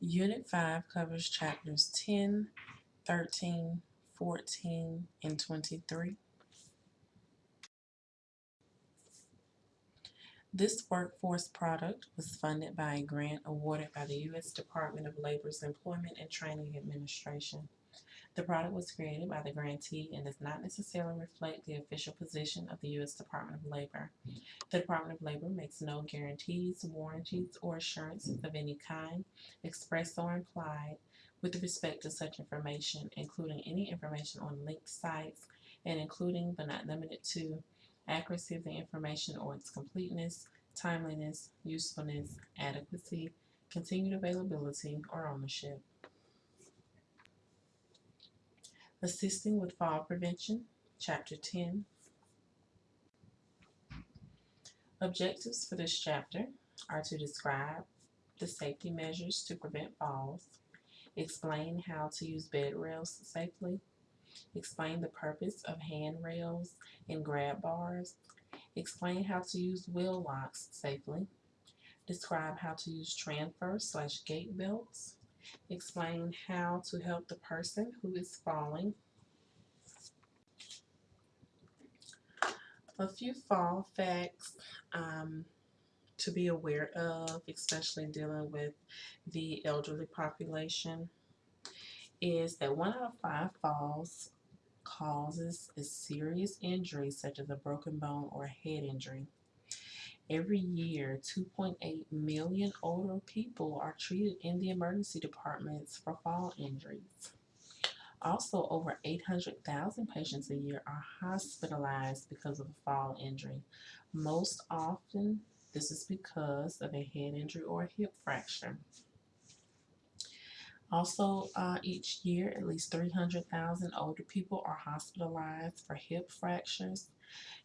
Unit 5 covers chapters 10, 13, 14, and 23. This workforce product was funded by a grant awarded by the U.S. Department of Labor's Employment and Training Administration. The product was created by the grantee and does not necessarily reflect the official position of the U.S. Department of Labor. The Department of Labor makes no guarantees, warranties, or assurances of any kind, express or implied, with respect to such information, including any information on linked sites and including but not limited to accuracy of the information or its completeness, timeliness, usefulness, adequacy, continued availability, or ownership. Assisting with Fall Prevention, Chapter 10. Objectives for this chapter are to describe the safety measures to prevent falls, explain how to use bed rails safely, explain the purpose of handrails and grab bars, explain how to use wheel locks safely, describe how to use transfer slash gait belts, explain how to help the person who is falling. A few fall facts um, to be aware of, especially dealing with the elderly population, is that one out of five falls causes a serious injury such as a broken bone or a head injury. Every year, 2.8 million older people are treated in the emergency departments for fall injuries. Also, over 800,000 patients a year are hospitalized because of a fall injury. Most often, this is because of a head injury or a hip fracture. Also, uh, each year, at least 300,000 older people are hospitalized for hip fractures,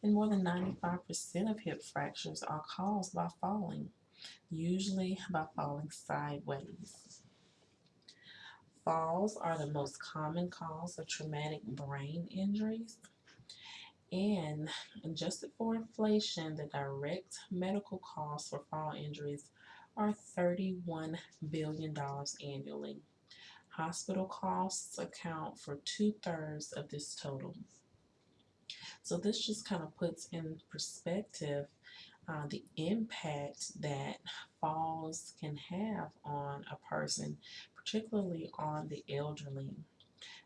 and more than 95% of hip fractures are caused by falling, usually by falling sideways. Falls are the most common cause of traumatic brain injuries. And adjusted for inflation, the direct medical costs for fall injuries are $31 billion annually. Hospital costs account for two thirds of this total. So this just kind of puts in perspective uh, the impact that falls can have on a person, particularly on the elderly.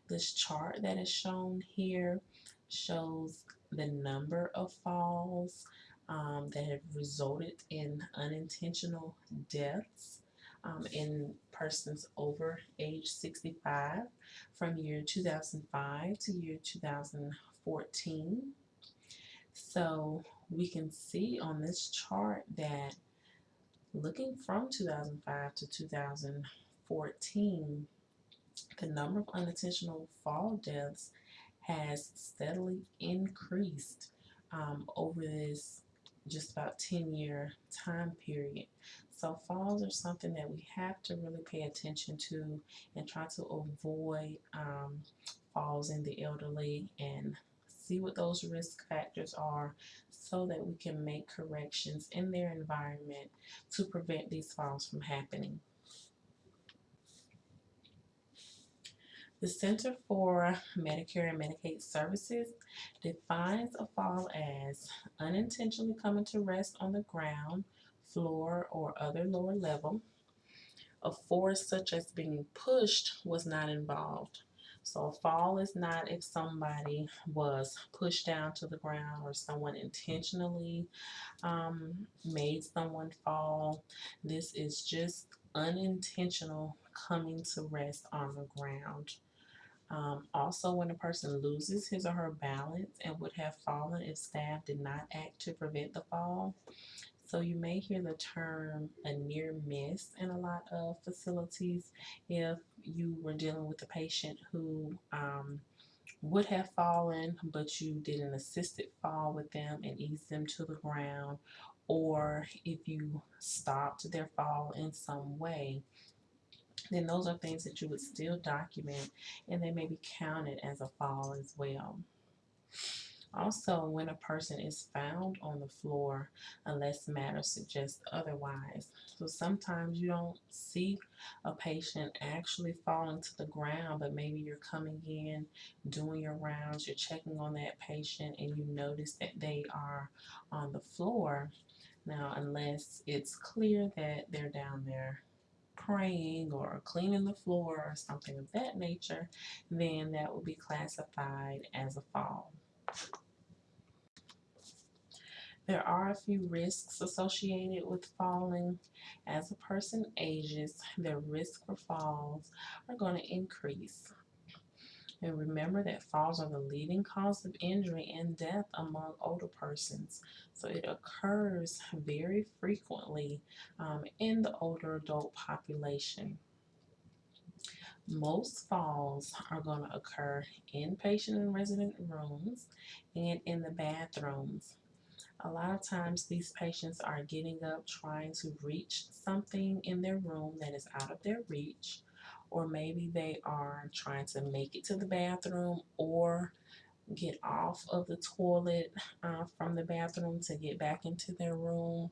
This chart that is shown here shows the number of falls um, that have resulted in unintentional deaths um, in persons over age 65 from year 2005 to year 2014. So we can see on this chart that looking from 2005 to 2014, the number of unintentional fall deaths has steadily increased um, over this just about 10 year time period. So falls are something that we have to really pay attention to and try to avoid um, falls in the elderly and see what those risk factors are so that we can make corrections in their environment to prevent these falls from happening. The Center for Medicare and Medicaid Services defines a fall as unintentionally coming to rest on the ground, floor, or other lower level. A force such as being pushed was not involved. So fall is not if somebody was pushed down to the ground or someone intentionally um, made someone fall. This is just unintentional coming to rest on the ground. Um, also, when a person loses his or her balance and would have fallen if staff did not act to prevent the fall. So you may hear the term a near miss in a lot of facilities if you were dealing with a patient who um, would have fallen, but you did an assisted fall with them and eased them to the ground, or if you stopped their fall in some way then those are things that you would still document and they may be counted as a fall as well. Also, when a person is found on the floor, unless matter suggests otherwise. So sometimes you don't see a patient actually falling to the ground, but maybe you're coming in, doing your rounds, you're checking on that patient, and you notice that they are on the floor. Now, unless it's clear that they're down there praying or cleaning the floor or something of that nature, then that will be classified as a fall. There are a few risks associated with falling. As a person ages, their risk for falls are going to increase. And remember that falls are the leading cause of injury and death among older persons. So it occurs very frequently um, in the older adult population. Most falls are going to occur in patient and resident rooms and in the bathrooms. A lot of times these patients are getting up trying to reach something in their room that is out of their reach or maybe they are trying to make it to the bathroom or get off of the toilet uh, from the bathroom to get back into their room.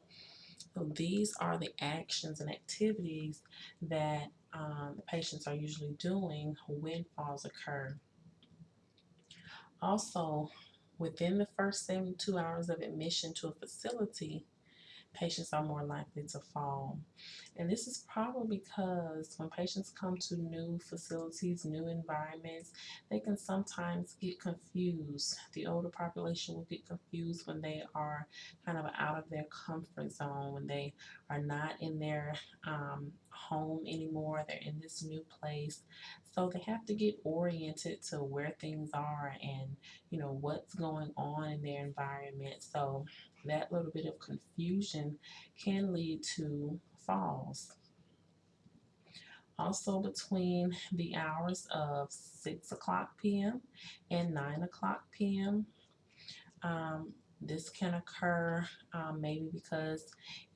So these are the actions and activities that um, the patients are usually doing when falls occur. Also, within the first 72 hours of admission to a facility, patients are more likely to fall. And this is probably because when patients come to new facilities, new environments, they can sometimes get confused. The older population will get confused when they are kind of out of their comfort zone, when they are not in their um, home anymore, they're in this new place. So they have to get oriented to where things are and, you know, what's going on in their environment. So that little bit of confusion can lead to falls. Also between the hours of 6 o'clock p.m. and 9 o'clock p.m. Um, this can occur um, maybe because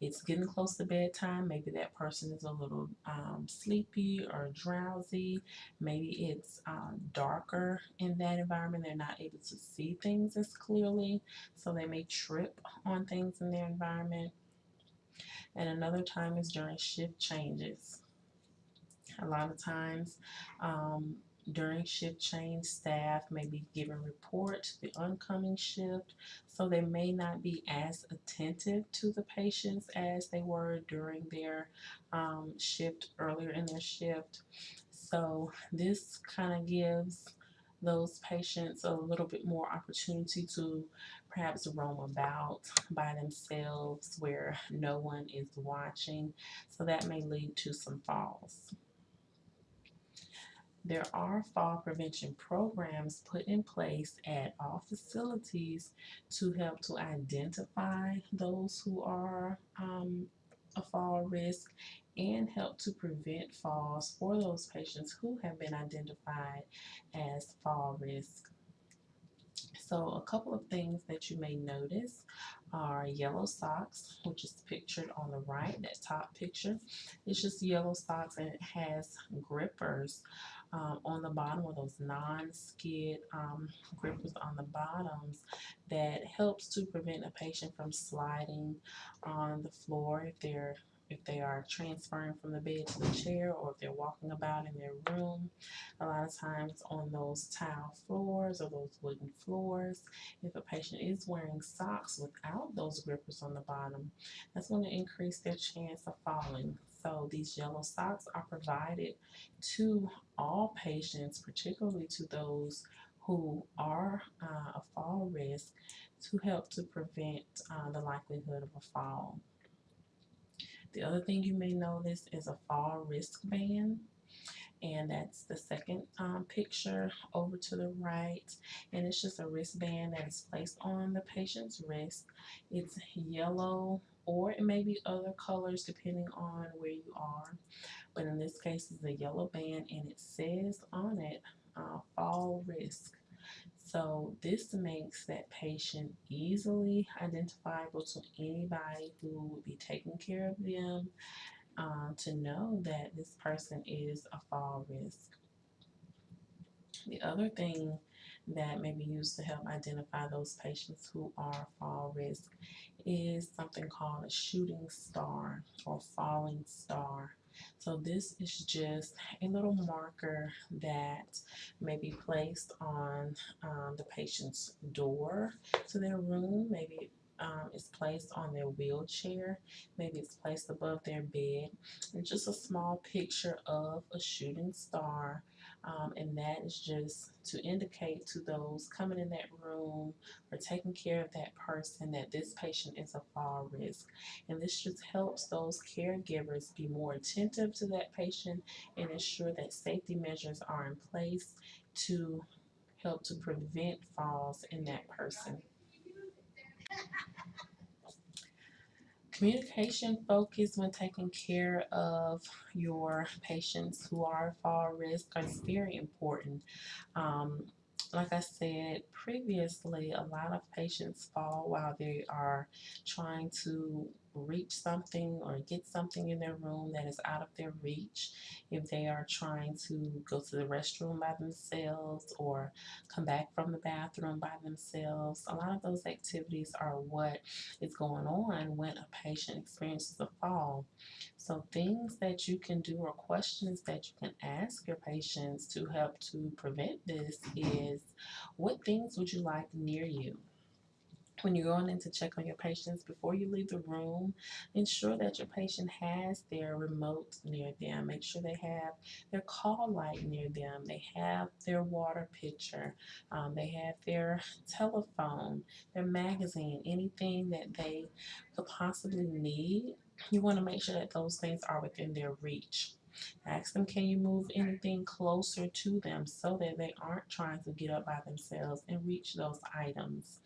it's getting close to bedtime. Maybe that person is a little um, sleepy or drowsy. Maybe it's um, darker in that environment. They're not able to see things as clearly, so they may trip on things in their environment. And another time is during shift changes. A lot of times, um, during shift change, staff may be giving report to the oncoming shift, so they may not be as attentive to the patients as they were during their um, shift earlier in their shift. So this kind of gives those patients a little bit more opportunity to perhaps roam about by themselves where no one is watching. So that may lead to some falls. There are fall prevention programs put in place at all facilities to help to identify those who are um, a fall risk and help to prevent falls for those patients who have been identified as fall risk. So a couple of things that you may notice are yellow socks, which is pictured on the right, that top picture. It's just yellow socks and it has grippers um, on the bottom or those non-skid um, grippers on the bottoms that helps to prevent a patient from sliding on the floor if they're if they are transferring from the bed to the chair or if they're walking about in their room. A lot of times on those tile floors or those wooden floors, if a patient is wearing socks without those grippers on the bottom, that's going to increase their chance of falling. So these yellow socks are provided to all patients, particularly to those who are uh, a fall risk, to help to prevent uh, the likelihood of a fall. The other thing you may notice is a fall risk wristband and that's the second um, picture over to the right and it's just a wristband that is placed on the patient's wrist it's yellow or it may be other colors depending on where you are but in this case it's a yellow band and it says on it uh, fall risk so this makes that patient easily identifiable to anybody who would be taking care of them um, to know that this person is a fall risk. The other thing that may be used to help identify those patients who are fall risk is something called a shooting star or falling star. So this is just a little marker that may be placed on um, the patient's door to their room. Maybe um, it's placed on their wheelchair. Maybe it's placed above their bed. And just a small picture of a shooting star. Um, and that is just to indicate to those coming in that room or taking care of that person that this patient is a fall risk. And this just helps those caregivers be more attentive to that patient and ensure that safety measures are in place to help to prevent falls in that person. Communication focus when taking care of your patients who are fall risk is very important. Um, like I said previously, a lot of patients fall while they are trying to reach something or get something in their room that is out of their reach. If they are trying to go to the restroom by themselves or come back from the bathroom by themselves, a lot of those activities are what is going on when a patient experiences a fall. So things that you can do or questions that you can ask your patients to help to prevent this is what things would you like near you? When you're going in to check on your patients before you leave the room, ensure that your patient has their remote near them. Make sure they have their call light near them. They have their water pitcher. Um, they have their telephone, their magazine, anything that they could possibly need. You want to make sure that those things are within their reach. Ask them, can you move anything closer to them so that they aren't trying to get up by themselves and reach those items.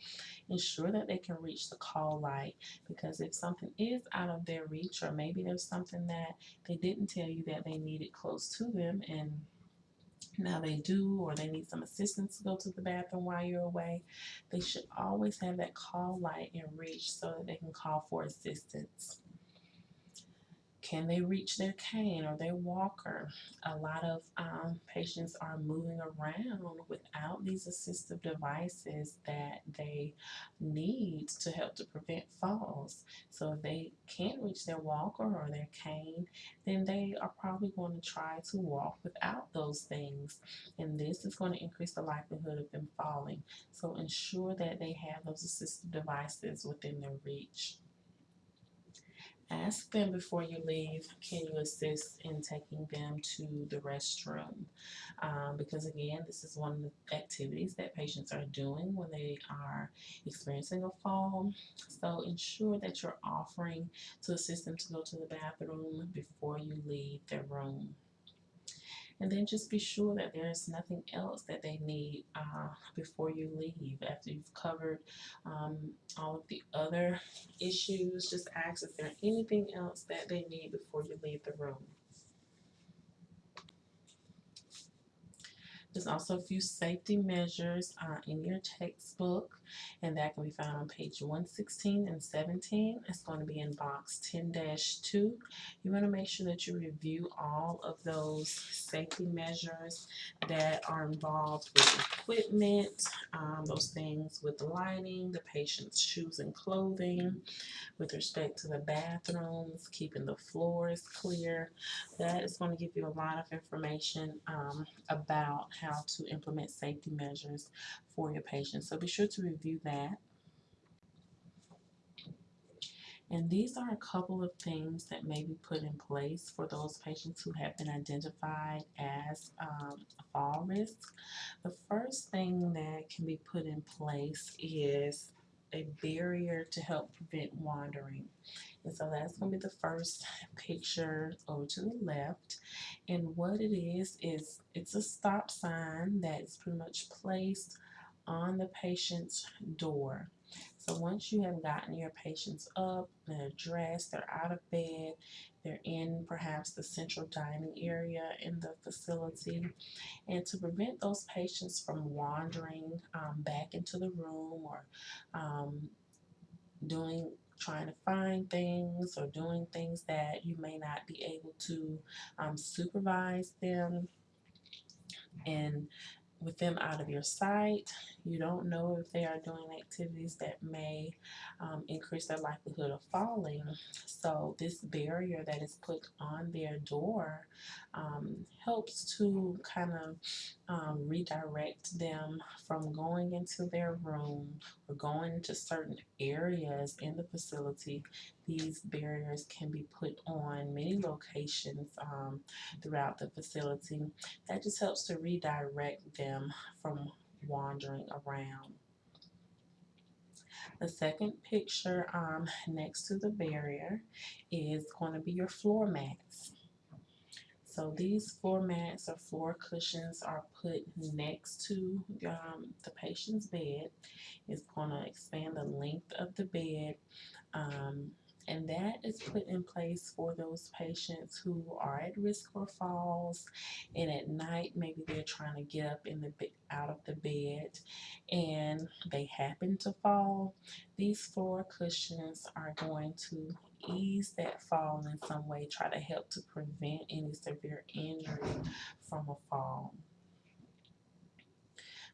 Ensure that they can reach the call light because if something is out of their reach or maybe there's something that they didn't tell you that they needed close to them and now they do or they need some assistance to go to the bathroom while you're away, they should always have that call light in reach so that they can call for assistance. Can they reach their cane or their walker? A lot of um, patients are moving around without these assistive devices that they need to help to prevent falls. So if they can't reach their walker or their cane, then they are probably going to try to walk without those things. And this is going to increase the likelihood of them falling. So ensure that they have those assistive devices within their reach. Ask them before you leave, can you assist in taking them to the restroom? Um, because again, this is one of the activities that patients are doing when they are experiencing a fall. So ensure that you're offering to assist them to go to the bathroom before you leave their room and then just be sure that there's nothing else that they need uh, before you leave. After you've covered um, all of the other issues, just ask if there's anything else that they need before you leave the room. There's also a few safety measures uh, in your textbook, and that can be found on page 116 and 17. It's going to be in box 10-2. You want to make sure that you review all of those safety measures that are involved with equipment, um, those things with the lighting, the patient's shoes and clothing, with respect to the bathrooms, keeping the floors clear. That is going to give you a lot of information um, about how to implement safety measures for your patients. So be sure to review that. And these are a couple of things that may be put in place for those patients who have been identified as um, fall risk. The first thing that can be put in place is a barrier to help prevent wandering. And so that's going to be the first picture over to the left. And what it is, is it's a stop sign that is pretty much placed on the patient's door. So once you have gotten your patients up, they're dressed, they're out of bed, they're in perhaps the central dining area in the facility, and to prevent those patients from wandering um, back into the room or um, doing trying to find things or doing things that you may not be able to um, supervise them and with them out of your sight, you don't know if they are doing activities that may um, increase their likelihood of falling. So, this barrier that is put on their door um, helps to kind of um, redirect them from going into their room going to certain areas in the facility. These barriers can be put on many locations um, throughout the facility. That just helps to redirect them from wandering around. The second picture um, next to the barrier is going to be your floor mats. So these floor mats or floor cushions are put next to um, the patient's bed. It's going to expand the length of the bed. Um, and that is put in place for those patients who are at risk for falls and at night maybe they're trying to get up in the out of the bed and they happen to fall these floor cushions are going to ease that fall in some way try to help to prevent any severe injury from a fall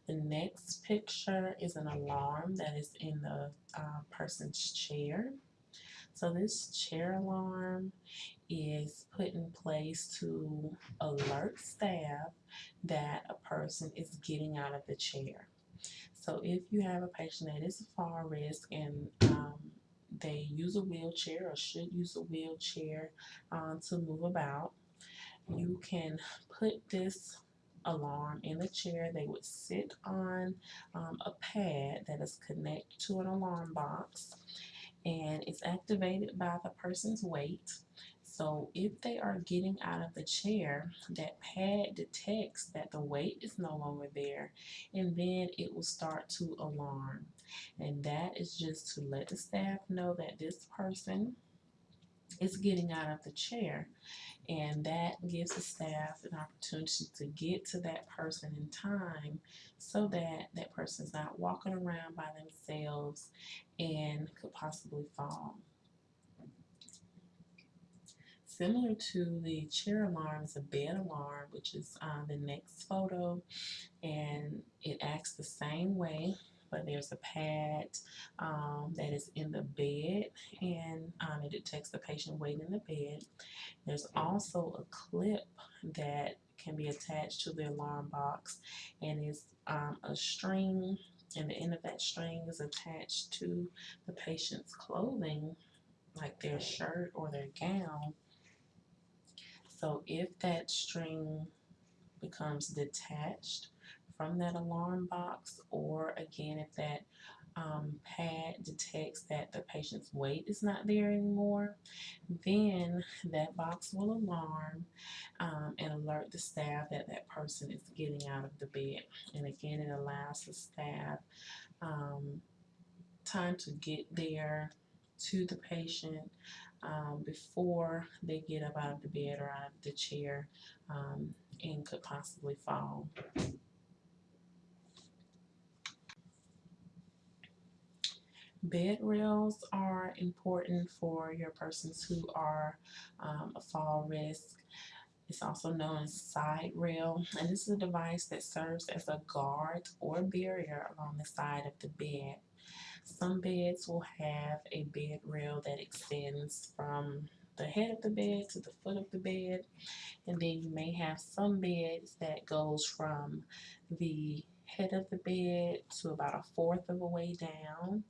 the next picture is an alarm that is in the uh, person's chair so this chair alarm is put in place to alert staff that a person is getting out of the chair. So if you have a patient that is a fall risk and um, they use a wheelchair or should use a wheelchair um, to move about, you can put this alarm in the chair. They would sit on um, a pad that is connected to an alarm box and it's activated by the person's weight. So if they are getting out of the chair, that pad detects that the weight is no longer there and then it will start to alarm. And that is just to let the staff know that this person is getting out of the chair. And that gives the staff an opportunity to get to that person in time so that that person is not walking around by themselves and could possibly fall. Similar to the chair alarm is a bed alarm, which is uh, the next photo, and it acts the same way but there's a pad um, that is in the bed and um, it detects the patient weight in the bed. There's also a clip that can be attached to the alarm box and is um, a string and the end of that string is attached to the patient's clothing like their shirt or their gown. So if that string becomes detached from that alarm box or again if that um, pad detects that the patient's weight is not there anymore, then that box will alarm um, and alert the staff that that person is getting out of the bed. And again, it allows the staff um, time to get there to the patient um, before they get up out of the bed or out of the chair um, and could possibly fall. Bed rails are important for your persons who are um, a fall risk. It's also known as side rail, and this is a device that serves as a guard or barrier along the side of the bed. Some beds will have a bed rail that extends from the head of the bed to the foot of the bed, and then you may have some beds that goes from the head of the bed to about a fourth of a way down.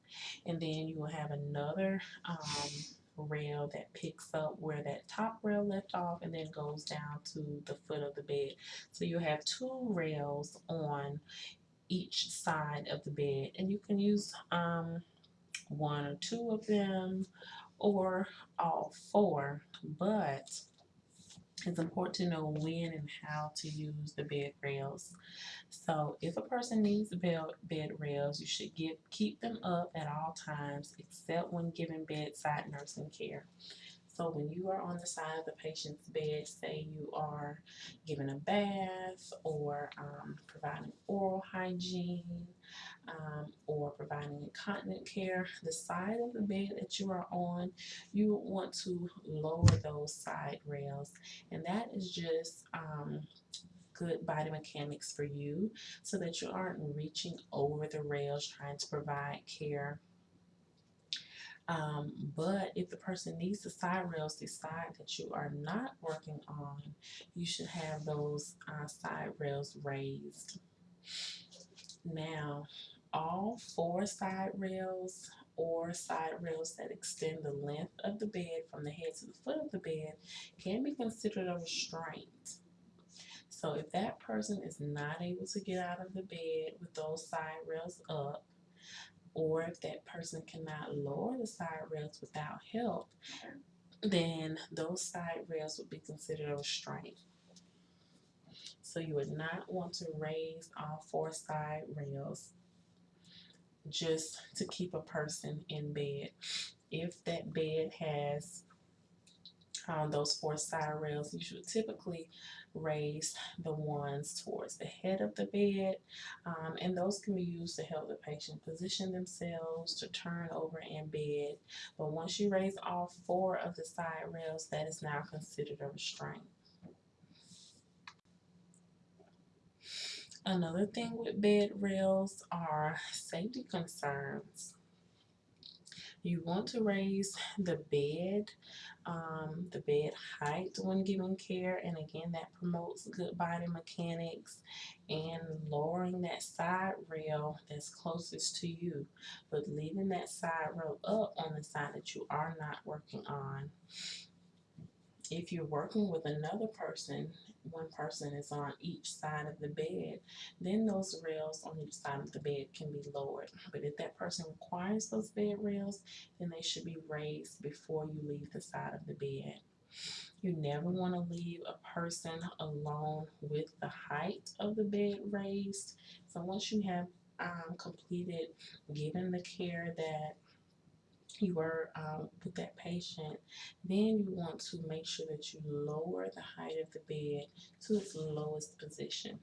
And then you will have another um, rail that picks up where that top rail left off and then goes down to the foot of the bed. So you have two rails on each side of the bed. And you can use um, one or two of them or all four. But it's important to know when and how to use the bed rails. So if a person needs bed, bed rails, you should give, keep them up at all times except when giving bedside nursing care. So when you are on the side of the patient's bed, say you are giving a bath or um, providing oral hygiene um, or providing incontinent care, the side of the bed that you are on, you want to lower those side rails. And that is just um, good body mechanics for you so that you aren't reaching over the rails trying to provide care. Um, but if the person needs the side rails, the side that you are not working on, you should have those uh, side rails raised. Now, all four side rails or side rails that extend the length of the bed from the head to the foot of the bed can be considered a restraint. So if that person is not able to get out of the bed with those side rails up, or if that person cannot lower the side rails without help, then those side rails would be considered a restraint. So you would not want to raise all four side rails just to keep a person in bed. If that bed has um, those four side rails, you should typically raise the ones towards the head of the bed um, and those can be used to help the patient position themselves to turn over in bed but once you raise all four of the side rails that is now considered a restraint. Another thing with bed rails are safety concerns. You want to raise the bed, um, the bed height when giving care, and again, that promotes good body mechanics and lowering that side rail that's closest to you, but leaving that side rail up on the side that you are not working on. If you're working with another person one person is on each side of the bed, then those rails on each side of the bed can be lowered. But if that person requires those bed rails, then they should be raised before you leave the side of the bed. You never want to leave a person alone with the height of the bed raised. So once you have um, completed giving the care that you were um, with that patient, then you want to make sure that you lower the height of the bed to its lowest position.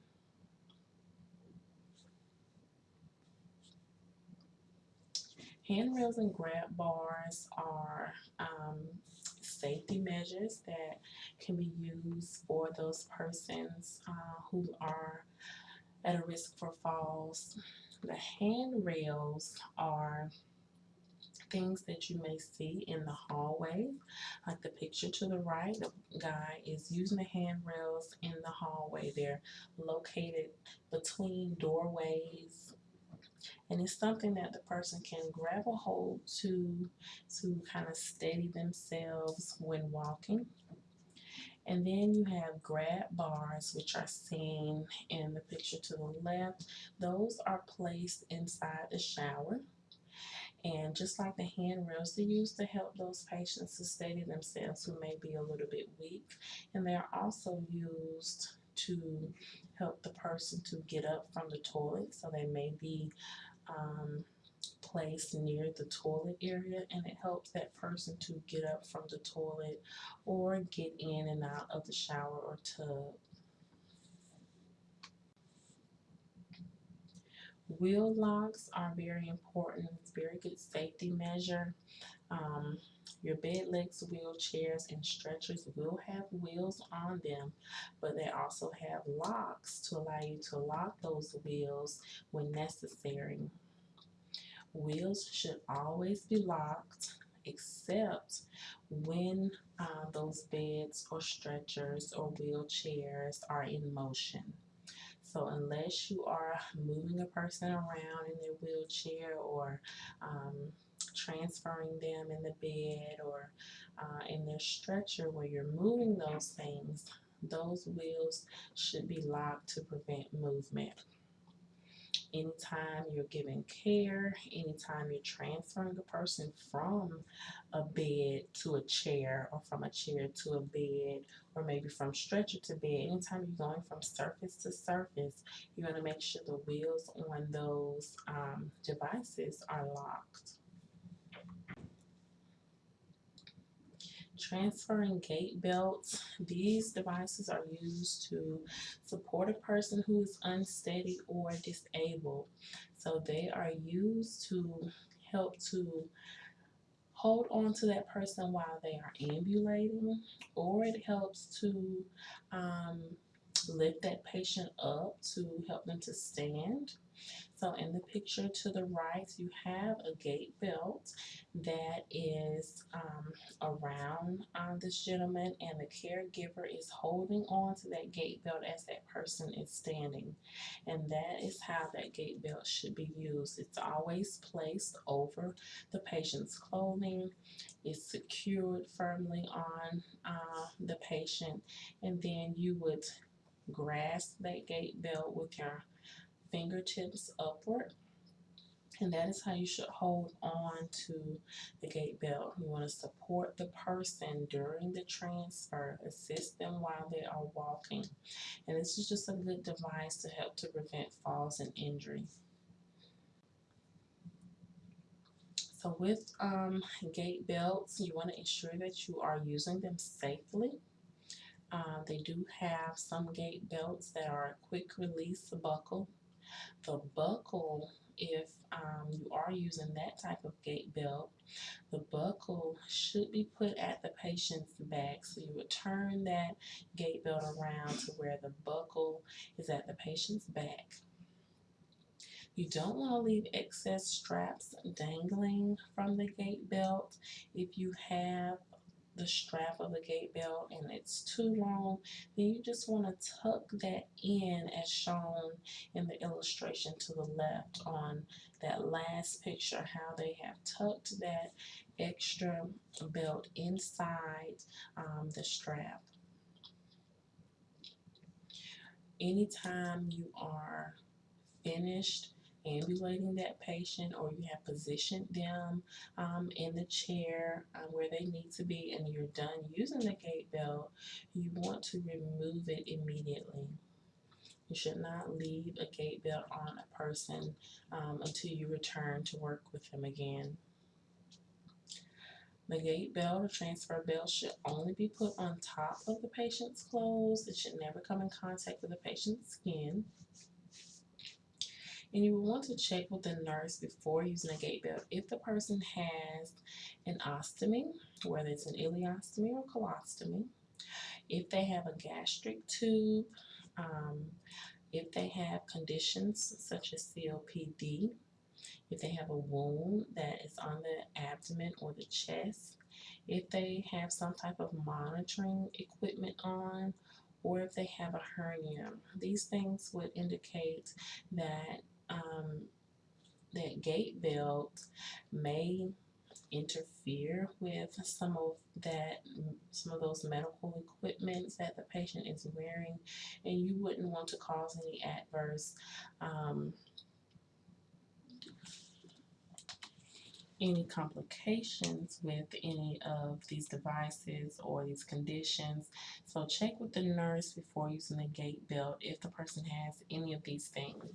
Handrails and grab bars are um, safety measures that can be used for those persons uh, who are at a risk for falls. The handrails are things that you may see in the hallway. Like the picture to the right, the guy is using the handrails in the hallway. They're located between doorways and it's something that the person can grab a hold to to kind of steady themselves when walking. And then you have grab bars, which are seen in the picture to the left. Those are placed inside the shower. And just like the handrails, they're used to help those patients to steady themselves who may be a little bit weak. And they're also used to help the person to get up from the toilet. So they may be um, placed near the toilet area and it helps that person to get up from the toilet or get in and out of the shower or tub. Wheel locks are very important. It's very good safety measure. Um, your bed legs, wheelchairs, and stretchers will have wheels on them, but they also have locks to allow you to lock those wheels when necessary. Wheels should always be locked except when uh, those beds or stretchers or wheelchairs are in motion. So unless you are moving a person around in their wheelchair or um, transferring them in the bed or uh, in their stretcher where you're moving those things, those wheels should be locked to prevent movement. Anytime you're giving care, anytime you're transferring a person from a bed to a chair or from a chair to a bed or maybe from stretcher to bed, anytime you're going from surface to surface, you want to make sure the wheels on those um, devices are locked. transferring gait belts. These devices are used to support a person who is unsteady or disabled. So they are used to help to hold on to that person while they are ambulating or it helps to um, lift that patient up to help them to stand. So in the picture to the right, you have a gait belt that is um, around um, this gentleman and the caregiver is holding on to that gait belt as that person is standing. And that is how that gait belt should be used. It's always placed over the patient's clothing. It's secured firmly on uh, the patient and then you would grasp that gait belt with your fingertips upward. And that is how you should hold on to the gait belt. You want to support the person during the transfer, assist them while they are walking. And this is just a good device to help to prevent falls and injury. So with um, gait belts, you want to ensure that you are using them safely. Uh, they do have some gait belts that are a quick release buckle the buckle, if um, you are using that type of gait belt, the buckle should be put at the patient's back. So you would turn that gait belt around to where the buckle is at the patient's back. You don't want to leave excess straps dangling from the gait belt. If you have the strap of the gait belt and it's too long, then you just want to tuck that in as shown in the illustration to the left on that last picture, how they have tucked that extra belt inside um, the strap. Anytime you are finished ambulating that patient or you have positioned them um, in the chair uh, where they need to be and you're done using the gait belt, you want to remove it immediately. You should not leave a gait belt on a person um, until you return to work with them again. The gait belt or transfer belt should only be put on top of the patient's clothes. It should never come in contact with the patient's skin. And you will want to check with the nurse before using a gait belt if the person has an ostomy, whether it's an ileostomy or colostomy, if they have a gastric tube, um, if they have conditions such as COPD, if they have a wound that is on the abdomen or the chest, if they have some type of monitoring equipment on, or if they have a hernia. These things would indicate that um, that gait belt may interfere with some of that some of those medical equipments that the patient is wearing and you wouldn't want to cause any adverse um, any complications with any of these devices or these conditions. So check with the nurse before using the gait belt if the person has any of these things.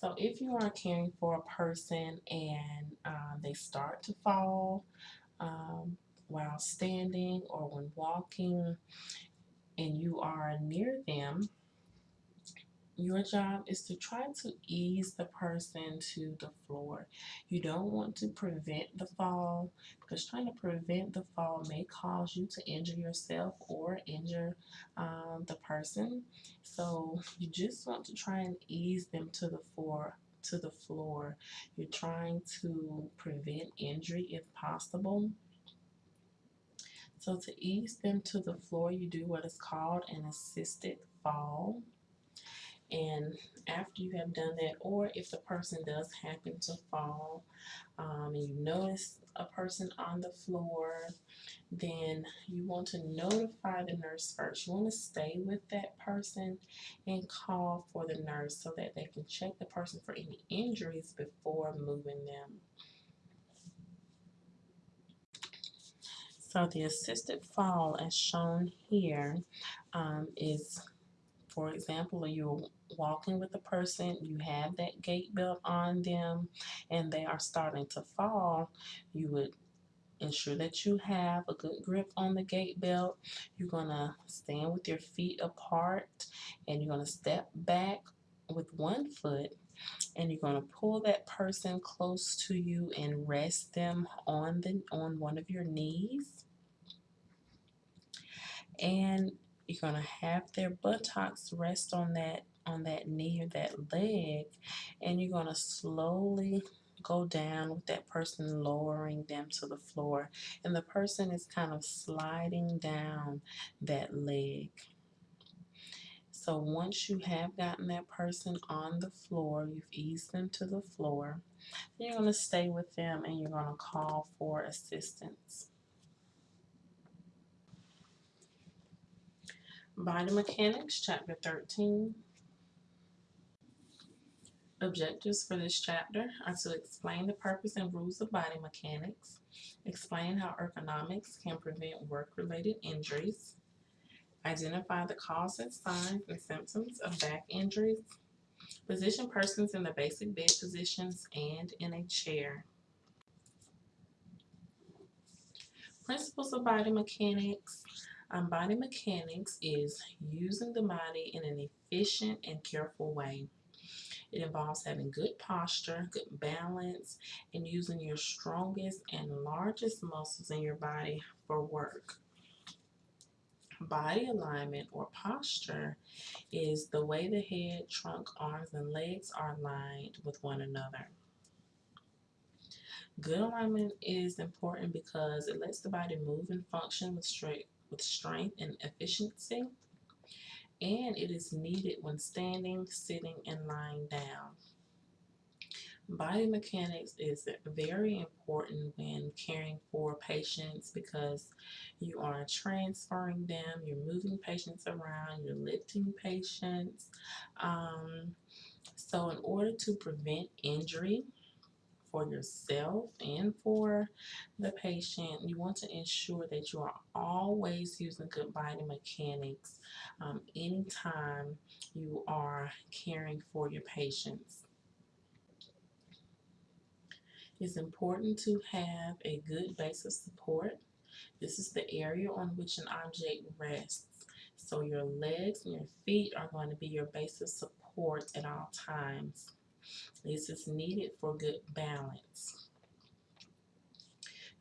So if you are caring for a person and uh, they start to fall um, while standing or when walking and you are near them, your job is to try to ease the person to the floor. You don't want to prevent the fall because trying to prevent the fall may cause you to injure yourself or injure um, the person. So you just want to try and ease them to the floor to the floor. You're trying to prevent injury if possible. So to ease them to the floor, you do what is called an assisted fall. And after you have done that, or if the person does happen to fall um, and you notice a person on the floor, then you want to notify the nurse first. You want to stay with that person and call for the nurse so that they can check the person for any injuries before moving them. So the assisted fall as shown here um, is, for example, you're walking with a person, you have that gait belt on them, and they are starting to fall, you would ensure that you have a good grip on the gait belt. You're going to stand with your feet apart and you're going to step back with one foot and you're going to pull that person close to you and rest them on the on one of your knees and you're gonna have their buttocks rest on that on that knee or that leg and you're gonna slowly go down with that person lowering them to the floor and the person is kind of sliding down that leg so once you have gotten that person on the floor you've eased them to the floor you're going to stay with them and you're going to call for assistance Body Mechanics, Chapter 13. Objectives for this chapter are to explain the purpose and rules of body mechanics, explain how ergonomics can prevent work-related injuries, identify the causes, signs, and symptoms of back injuries, position persons in the basic bed positions and in a chair. Principles of body mechanics um, body mechanics is using the body in an efficient and careful way. It involves having good posture, good balance, and using your strongest and largest muscles in your body for work. Body alignment or posture is the way the head, trunk, arms, and legs are aligned with one another. Good alignment is important because it lets the body move and function with straight with strength and efficiency, and it is needed when standing, sitting, and lying down. Body mechanics is very important when caring for patients because you are transferring them, you're moving patients around, you're lifting patients. Um, so, in order to prevent injury, for yourself and for the patient, you want to ensure that you are always using good body mechanics um, anytime you are caring for your patients. It's important to have a good base of support. This is the area on which an object rests. So your legs and your feet are going to be your base of support at all times. This is needed for good balance.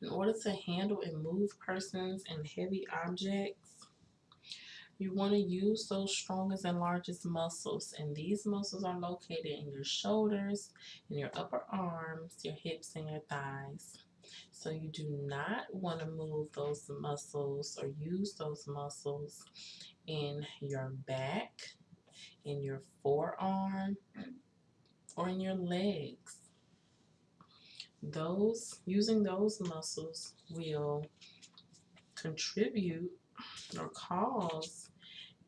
In order to handle and move persons and heavy objects, you want to use those strongest and largest muscles. And these muscles are located in your shoulders, in your upper arms, your hips, and your thighs. So you do not want to move those muscles or use those muscles in your back, in your forearm, or in your legs. Those using those muscles will contribute or cause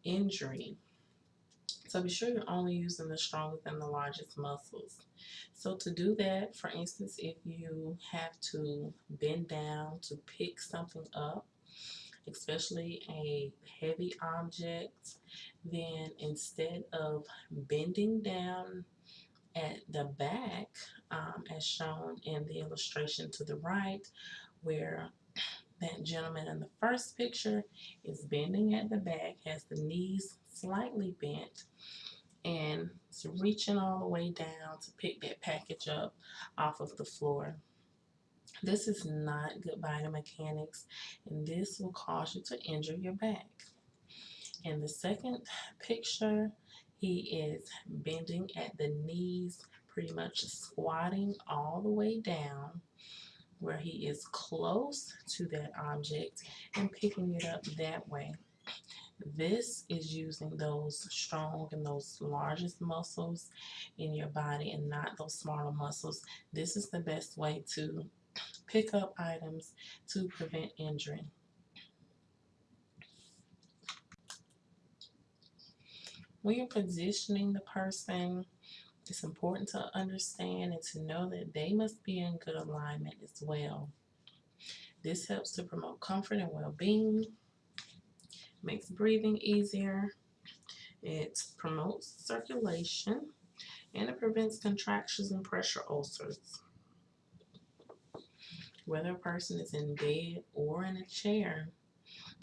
injury. So be sure you're only using the strongest and the largest muscles. So to do that, for instance, if you have to bend down to pick something up, especially a heavy object, then instead of bending down at the back, um, as shown in the illustration to the right, where that gentleman in the first picture is bending at the back, has the knees slightly bent, and is reaching all the way down to pick that package up off of the floor. This is not good body mechanics, and this will cause you to injure your back. In the second picture, he is bending at the knees, pretty much squatting all the way down where he is close to that object and picking it up that way. This is using those strong and those largest muscles in your body and not those smaller muscles. This is the best way to pick up items to prevent injury. When you're positioning the person, it's important to understand and to know that they must be in good alignment as well. This helps to promote comfort and well-being, makes breathing easier, it promotes circulation, and it prevents contractures and pressure ulcers. Whether a person is in bed or in a chair,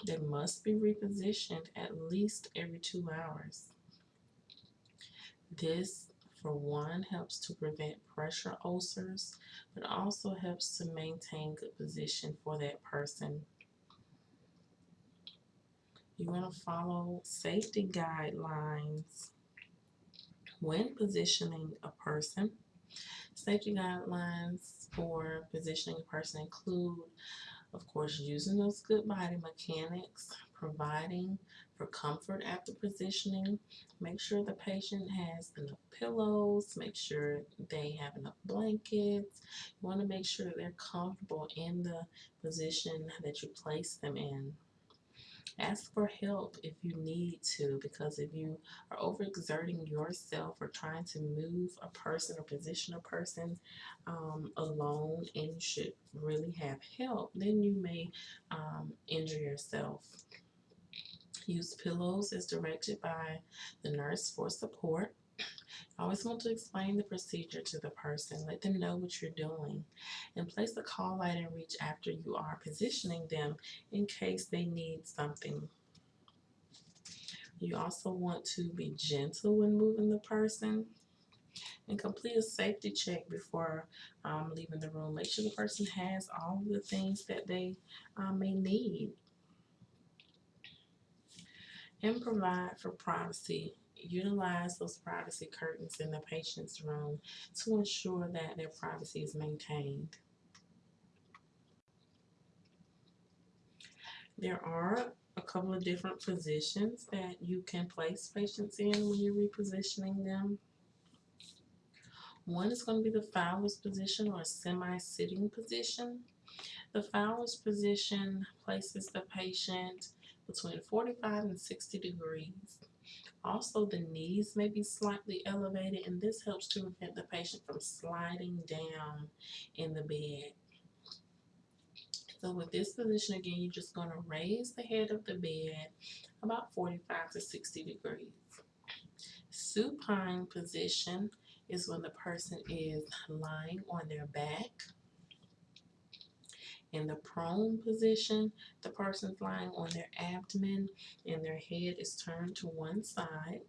they must be repositioned at least every two hours. This, for one, helps to prevent pressure ulcers, but also helps to maintain good position for that person. You want to follow safety guidelines when positioning a person. Safety guidelines for positioning a person include, of course, using those good body mechanics, providing for comfort after positioning, make sure the patient has enough pillows, make sure they have enough blankets. You want to make sure they're comfortable in the position that you place them in. Ask for help if you need to, because if you are overexerting yourself or trying to move a person or position a person um, alone and you should really have help, then you may um, injure yourself. Use pillows as directed by the nurse for support. I Always want to explain the procedure to the person. Let them know what you're doing. And place the call light and reach after you are positioning them in case they need something. You also want to be gentle when moving the person and complete a safety check before um, leaving the room. Make sure the person has all the things that they um, may need. And provide for privacy utilize those privacy curtains in the patient's room to ensure that their privacy is maintained. There are a couple of different positions that you can place patients in when you're repositioning them. One is going to be the Fowler's position or semi-sitting position. The Fowler's position places the patient between 45 and 60 degrees. Also, the knees may be slightly elevated, and this helps to prevent the patient from sliding down in the bed. So with this position, again, you're just going to raise the head of the bed about 45 to 60 degrees. Supine position is when the person is lying on their back. In the prone position, the person's lying on their abdomen and their head is turned to one side.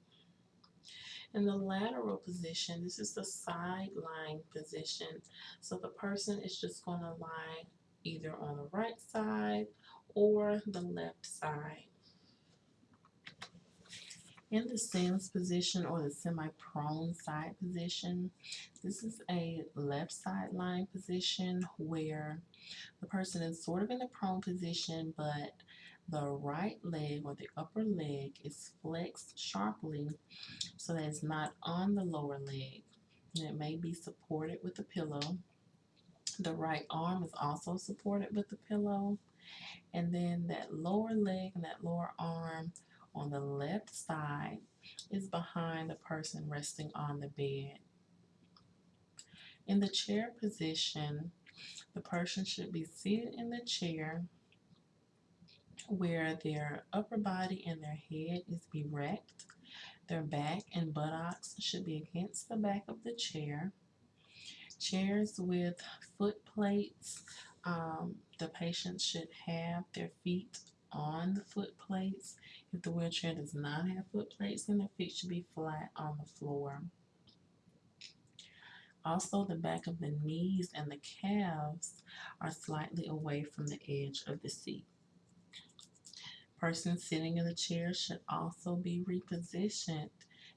In the lateral position, this is the side lying position. So the person is just going to lie either on the right side or the left side. In the Sims position or the semi-prone side position, this is a left side lying position where the person is sort of in a prone position, but the right leg or the upper leg is flexed sharply so that it's not on the lower leg. And it may be supported with a pillow. The right arm is also supported with the pillow. And then that lower leg and that lower arm on the left side is behind the person resting on the bed. In the chair position, the person should be seated in the chair where their upper body and their head is erect. Their back and buttocks should be against the back of the chair. Chairs with foot plates, um, the patient should have their feet on the foot plates. If the wheelchair does not have foot plates, then the feet should be flat on the floor. Also, the back of the knees and the calves are slightly away from the edge of the seat. Person sitting in the chair should also be repositioned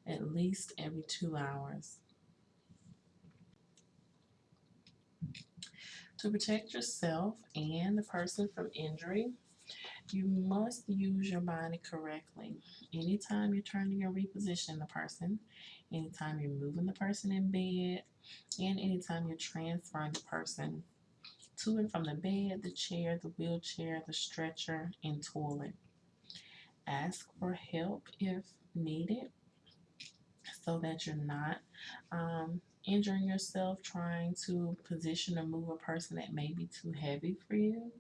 at least every two hours. To protect yourself and the person from injury, you must use your body correctly. Anytime you're turning or repositioning the person, anytime you're moving the person in bed, and anytime you're transferring the person to and from the bed, the chair, the wheelchair, the stretcher, and toilet. Ask for help if needed so that you're not um, injuring yourself trying to position or move a person that may be too heavy for you.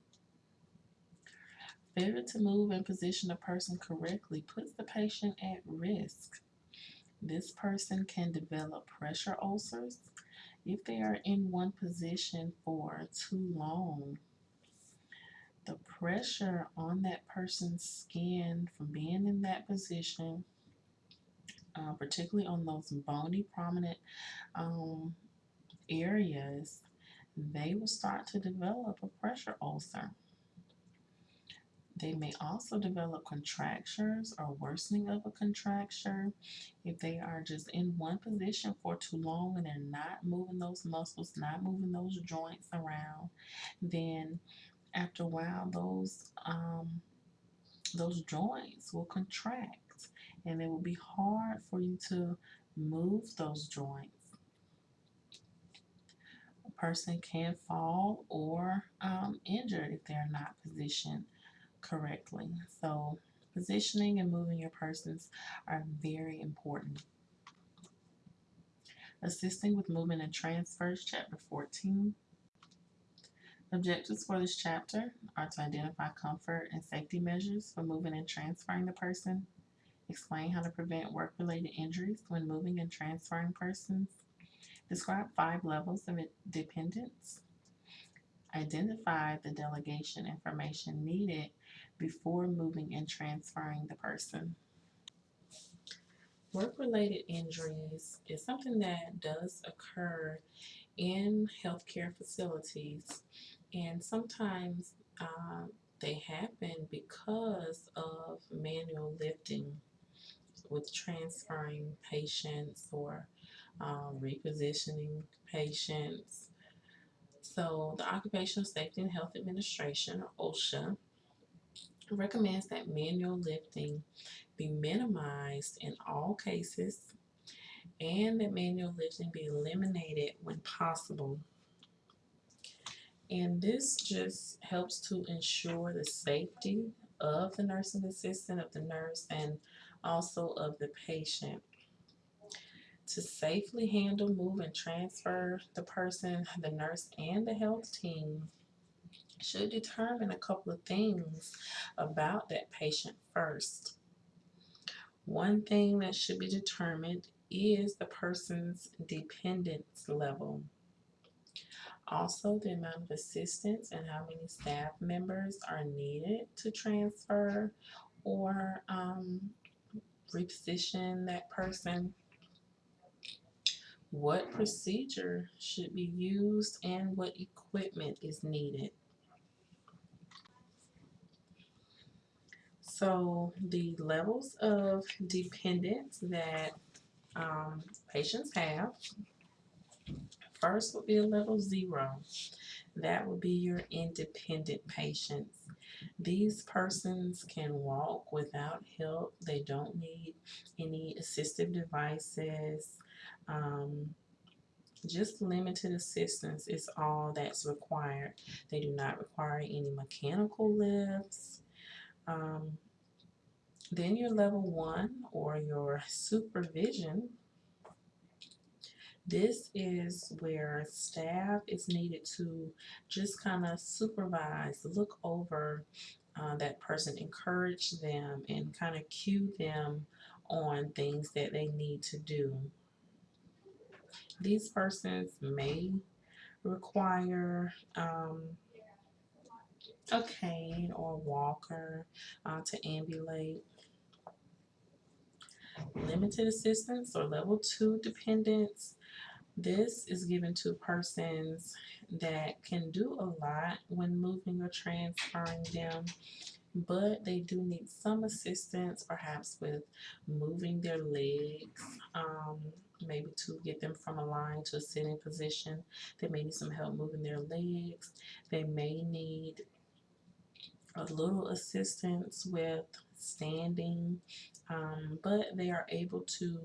Failure to move and position a person correctly puts the patient at risk. This person can develop pressure ulcers if they are in one position for too long. The pressure on that person's skin from being in that position, uh, particularly on those bony prominent um, areas, they will start to develop a pressure ulcer. They may also develop contractures or worsening of a contracture if they are just in one position for too long and they're not moving those muscles, not moving those joints around. Then after a while, those um, those joints will contract and it will be hard for you to move those joints. A person can fall or um, injure if they're not positioned correctly. So positioning and moving your persons are very important. Assisting with movement and transfers, chapter 14. Objectives for this chapter are to identify comfort and safety measures for moving and transferring the person, explain how to prevent work-related injuries when moving and transferring persons, describe five levels of dependence, identify the delegation information needed before moving and transferring the person. Work-related injuries is something that does occur in healthcare facilities and sometimes uh, they happen because of manual lifting with transferring patients or um, repositioning patients. So the Occupational Safety and Health Administration, OSHA, recommends that manual lifting be minimized in all cases and that manual lifting be eliminated when possible. And this just helps to ensure the safety of the nursing assistant, of the nurse, and also of the patient. To safely handle, move, and transfer the person, the nurse, and the health team should determine a couple of things about that patient first. One thing that should be determined is the person's dependence level. Also, the amount of assistance and how many staff members are needed to transfer or um, reposition that person. What procedure should be used and what equipment is needed. So the levels of dependence that um, patients have, first would be a level zero. That would be your independent patients. These persons can walk without help. They don't need any assistive devices. Um, just limited assistance is all that's required. They do not require any mechanical lifts. Um, then your level one or your supervision. This is where staff is needed to just kind of supervise, look over uh, that person, encourage them, and kind of cue them on things that they need to do. These persons may require um, a cane or walker uh, to ambulate limited assistance or level two dependence. This is given to persons that can do a lot when moving or transferring them, but they do need some assistance, perhaps with moving their legs, um, maybe to get them from a lying to a sitting position. They may need some help moving their legs. They may need a little assistance with standing, um, but they are able to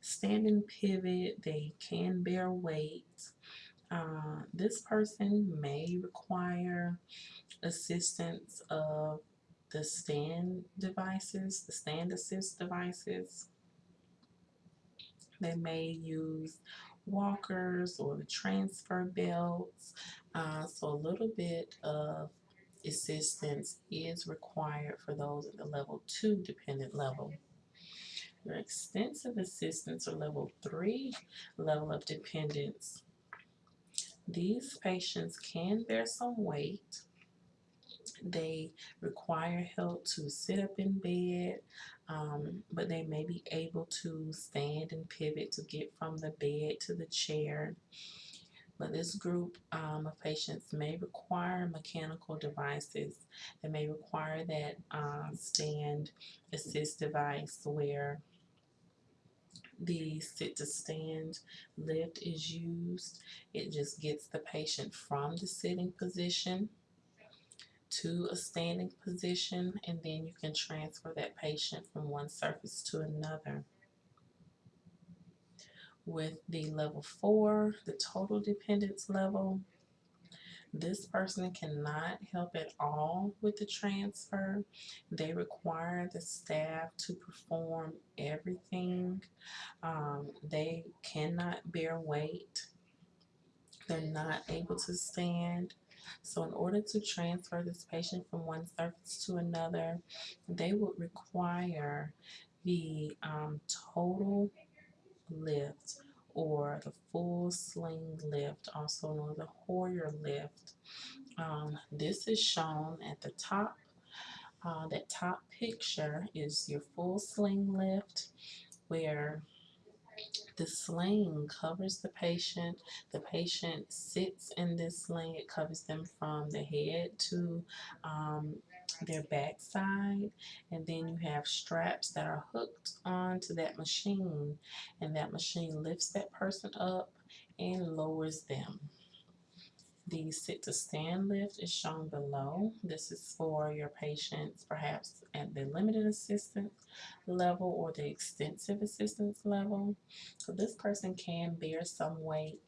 stand and pivot. They can bear weight. Uh, this person may require assistance of the stand devices, the stand assist devices. They may use walkers or the transfer belts. Uh, so a little bit of assistance is required for those at the level 2 dependent level. Your extensive assistance or level 3 level of dependence. These patients can bear some weight. They require help to sit up in bed, um, but they may be able to stand and pivot to get from the bed to the chair But this group um, of patients may require mechanical devices. They may require that uh, stand assist device where the sit to stand lift is used. It just gets the patient from the sitting position to a standing position and then you can transfer that patient from one surface to another. With the level four, the total dependence level, this person cannot help at all with the transfer. They require the staff to perform everything. Um, they cannot bear weight. They're not able to stand. So in order to transfer this patient from one surface to another, they would require the um, total lift or the full sling lift, also known as the Hoyer lift. Um, this is shown at the top. Uh, that top picture is your full sling lift where the sling covers the patient. The patient sits in this sling. It covers them from the head to um, their backside. And then you have straps that are hooked onto that machine. And that machine lifts that person up and lowers them. The sit to stand lift is shown below. This is for your patients perhaps at the limited assistance level or the extensive assistance level. So this person can bear some weight,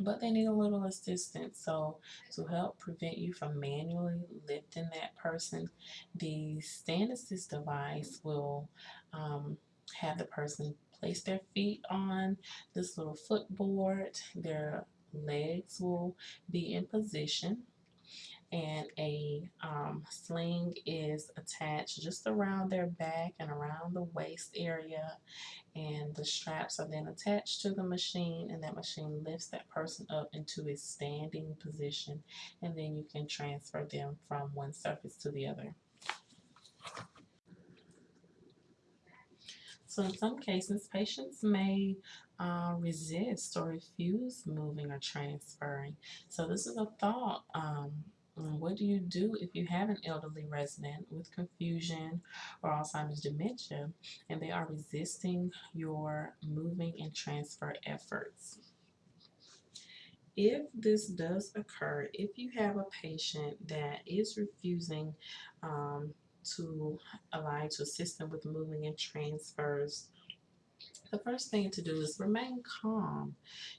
but they need a little assistance. So to help prevent you from manually lifting that person, the stand assist device will um, have the person place their feet on this little footboard. Their legs will be in position and a um, sling is attached just around their back and around the waist area and the straps are then attached to the machine and that machine lifts that person up into a standing position and then you can transfer them from one surface to the other. So in some cases, patients may uh, resist or refuse moving or transferring. So this is a thought. Um, what do you do if you have an elderly resident with confusion or Alzheimer's dementia and they are resisting your moving and transfer efforts? If this does occur, if you have a patient that is refusing um, to allow you to assist them with moving and transfers, the first thing to do is remain calm.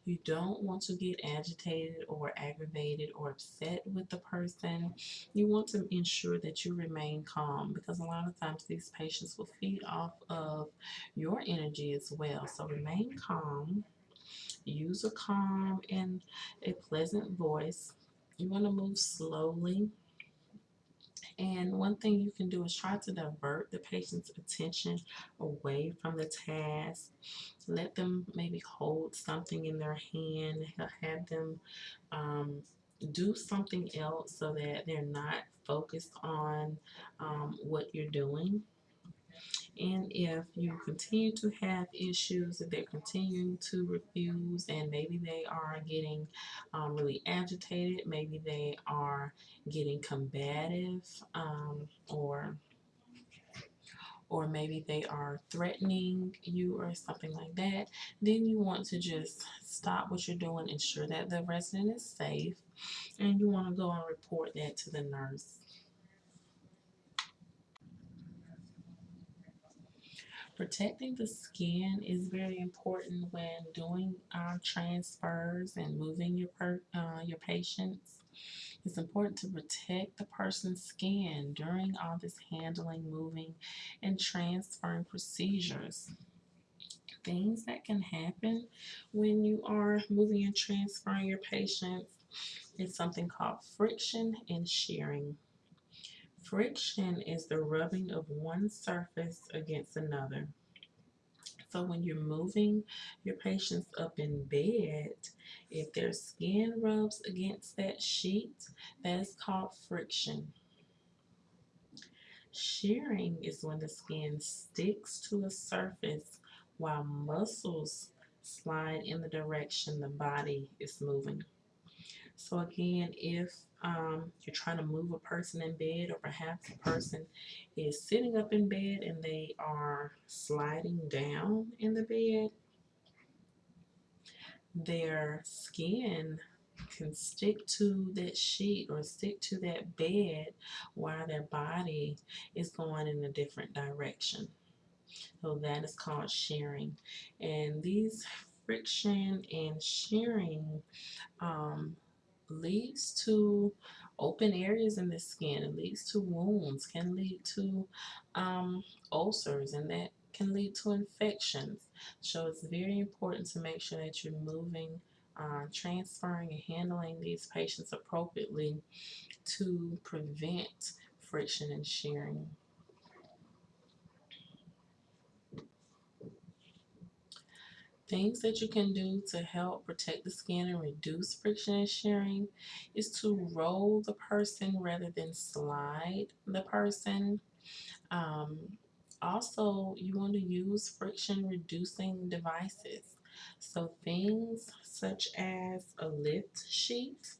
You don't want to get agitated or aggravated or upset with the person. You want to ensure that you remain calm because a lot of times these patients will feed off of your energy as well. So remain calm. Use a calm and a pleasant voice. You want to move slowly and one thing you can do is try to divert the patient's attention away from the task. Let them maybe hold something in their hand, have them um, do something else so that they're not focused on um, what you're doing. And if you continue to have issues, if they're continuing to refuse, and maybe they are getting um, really agitated, maybe they are getting combative, um, or or maybe they are threatening you or something like that, then you want to just stop what you're doing, ensure that the resident is safe, and you want to go and report that to the nurse. Protecting the skin is very important when doing our transfers and moving your per, uh, your patients. It's important to protect the person's skin during all this handling, moving, and transferring procedures. Things that can happen when you are moving and transferring your patients is something called friction and shearing. Friction is the rubbing of one surface against another. So when you're moving your patients up in bed, if their skin rubs against that sheet, that is called friction. Shearing is when the skin sticks to a surface while muscles slide in the direction the body is moving. So again, if um, you're trying to move a person in bed or perhaps a person is sitting up in bed and they are sliding down in the bed, their skin can stick to that sheet or stick to that bed while their body is going in a different direction. So that is called shearing. And these friction and shearing um, leads to open areas in the skin. It leads to wounds, can lead to um, ulcers, and that can lead to infections. So it's very important to make sure that you're moving, uh, transferring, and handling these patients appropriately to prevent friction and shearing. Things that you can do to help protect the skin and reduce friction and shearing is to roll the person rather than slide the person. Um, also, you want to use friction reducing devices. So things such as a lift sheet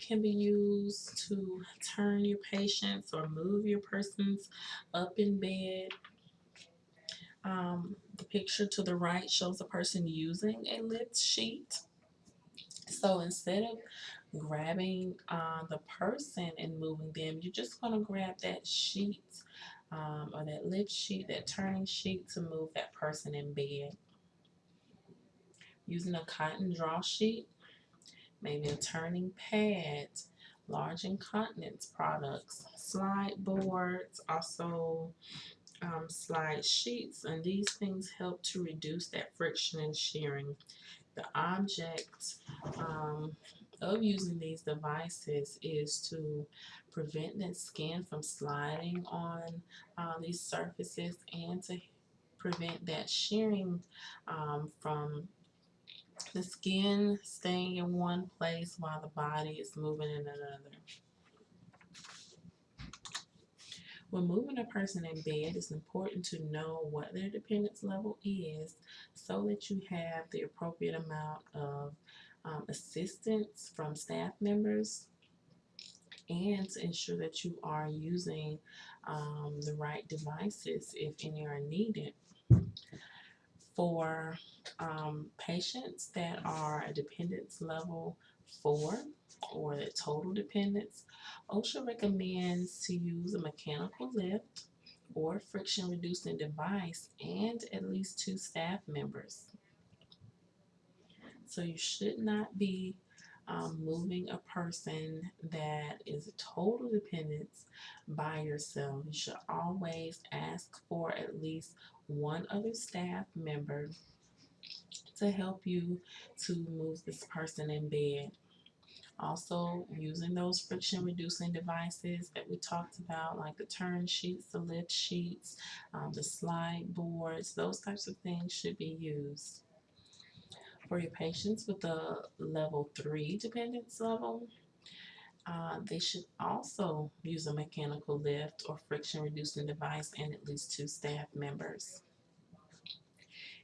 can be used to turn your patients or move your persons up in bed um, the picture to the right shows a person using a lift sheet. So instead of grabbing uh, the person and moving them, you're just going to grab that sheet um, or that lift sheet, that turning sheet to move that person in bed. Using a cotton draw sheet, maybe a turning pad, large incontinence products, slide boards, also um, slide sheets and these things help to reduce that friction and shearing. The object um, of using these devices is to prevent that skin from sliding on uh, these surfaces and to prevent that shearing um, from the skin staying in one place while the body is moving in another. When moving a person in bed, it's important to know what their dependence level is so that you have the appropriate amount of um, assistance from staff members and to ensure that you are using um, the right devices if any are needed. For um, patients that are a dependence level 4, or the total dependence, OSHA recommends to use a mechanical lift or friction reducing device and at least two staff members. So you should not be um, moving a person that is a total dependence by yourself. You should always ask for at least one other staff member to help you to move this person in bed. Also, using those friction reducing devices that we talked about, like the turn sheets, the lift sheets, um, the slide boards, those types of things should be used. For your patients with a level 3 dependence level, uh, they should also use a mechanical lift or friction reducing device and at least two staff members.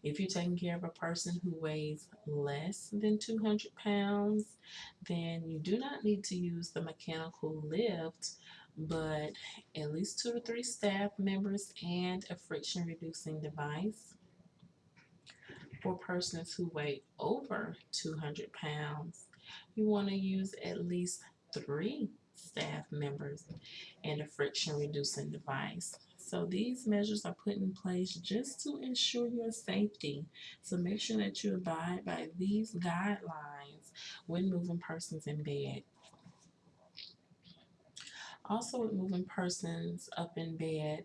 If you're taking care of a person who weighs less than 200 pounds, then you do not need to use the mechanical lift, but at least two to three staff members and a friction reducing device. For persons who weigh over 200 pounds, you want to use at least three staff members and a friction reducing device. So these measures are put in place just to ensure your safety. So make sure that you abide by these guidelines when moving persons in bed. Also with moving persons up in bed,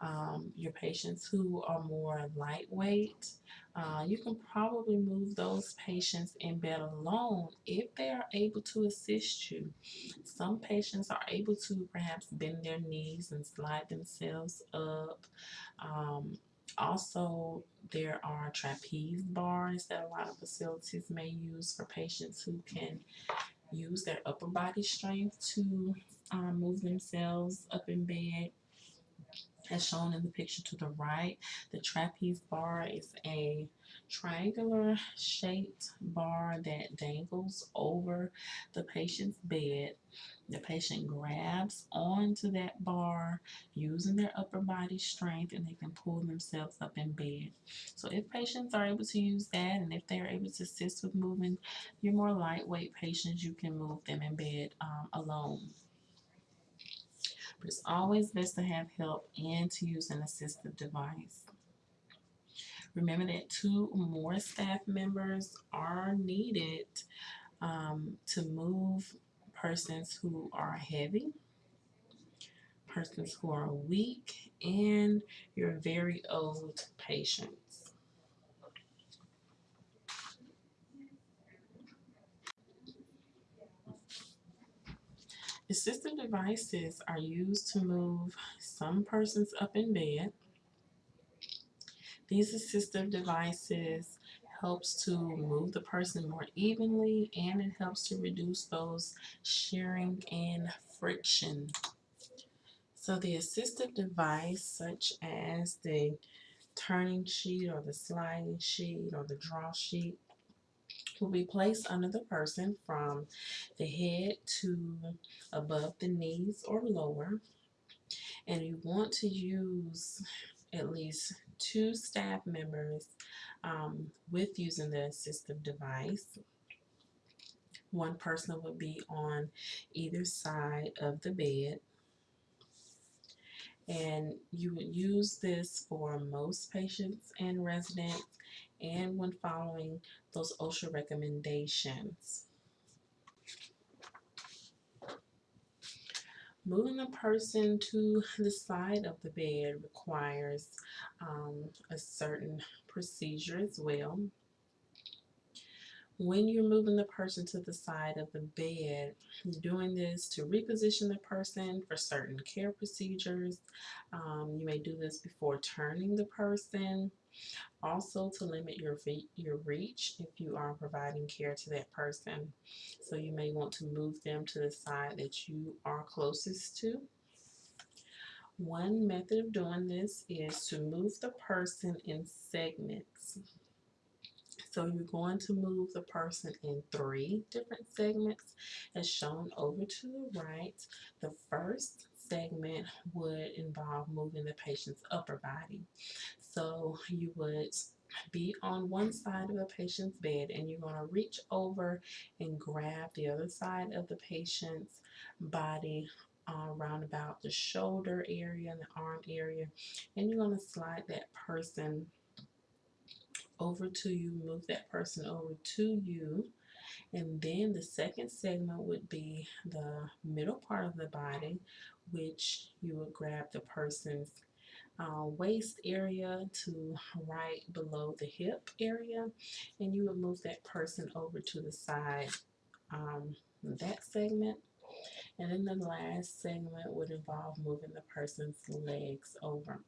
um, your patients who are more lightweight, uh, you can probably move those patients in bed alone if they are able to assist you. Some patients are able to perhaps bend their knees and slide themselves up. Um, also, there are trapeze bars that a lot of facilities may use for patients who can use their upper body strength to um, move themselves up in bed. As shown in the picture to the right, the trapeze bar is a triangular shaped bar that dangles over the patient's bed. The patient grabs onto that bar using their upper body strength and they can pull themselves up in bed. So if patients are able to use that and if they're able to assist with moving your more lightweight patients, you can move them in bed um, alone. But it's always best to have help and to use an assistive device. Remember that two more staff members are needed um, to move persons who are heavy, persons who are weak, and your very old patients. Assistive devices are used to move some persons up in bed. These assistive devices helps to move the person more evenly and it helps to reduce those shearing and friction. So the assistive device such as the turning sheet or the sliding sheet or the draw sheet will be placed under the person from the head to above the knees or lower. And you want to use at least two staff members um, with using the assistive device. One person would be on either side of the bed. And you would use this for most patients and residents and when following those OSHA recommendations. Moving a person to the side of the bed requires um, a certain procedure as well. When you're moving the person to the side of the bed, doing this to reposition the person for certain care procedures. Um, you may do this before turning the person. Also to limit your, your reach if you are providing care to that person. So you may want to move them to the side that you are closest to. One method of doing this is to move the person in segments. So you're going to move the person in three different segments as shown over to the right. The first segment would involve moving the patient's upper body. So you would be on one side of the patient's bed and you're going to reach over and grab the other side of the patient's body uh, around about the shoulder area and the arm area and you're going to slide that person over to you, move that person over to you. And then the second segment would be the middle part of the body, which you would grab the person's uh, waist area to right below the hip area and you would move that person over to the side um, that segment and then the last segment would involve moving the person's legs over.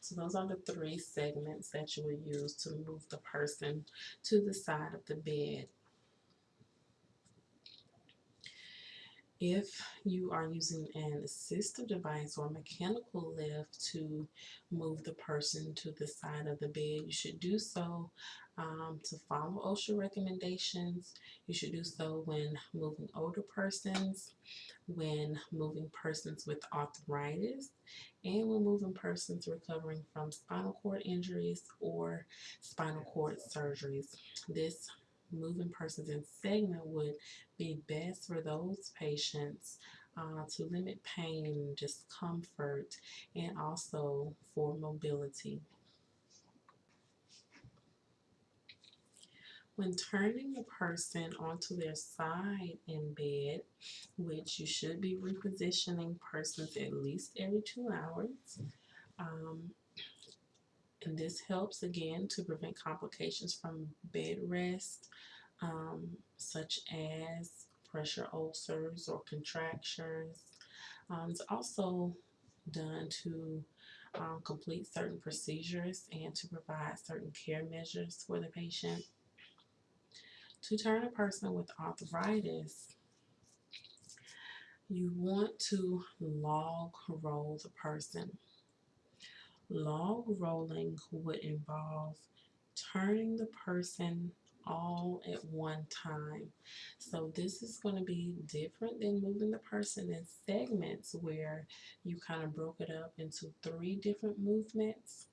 So those are the three segments that you would use to move the person to the side of the bed. If you are using an assistive device or mechanical lift to move the person to the side of the bed, you should do so um, to follow OSHA recommendations. You should do so when moving older persons, when moving persons with arthritis, and when moving persons recovering from spinal cord injuries or spinal cord surgeries. This moving persons in segment would be best for those patients uh, to limit pain, discomfort, and also for mobility. When turning a person onto their side in bed, which you should be repositioning persons at least every two hours, um, and this helps again to prevent complications from bed rest, um, such as pressure ulcers or contractures. Um, it's also done to um, complete certain procedures and to provide certain care measures for the patient. To turn a person with arthritis, you want to log roll the person. Log rolling would involve turning the person all at one time. So this is going to be different than moving the person in segments where you kind of broke it up into three different movements.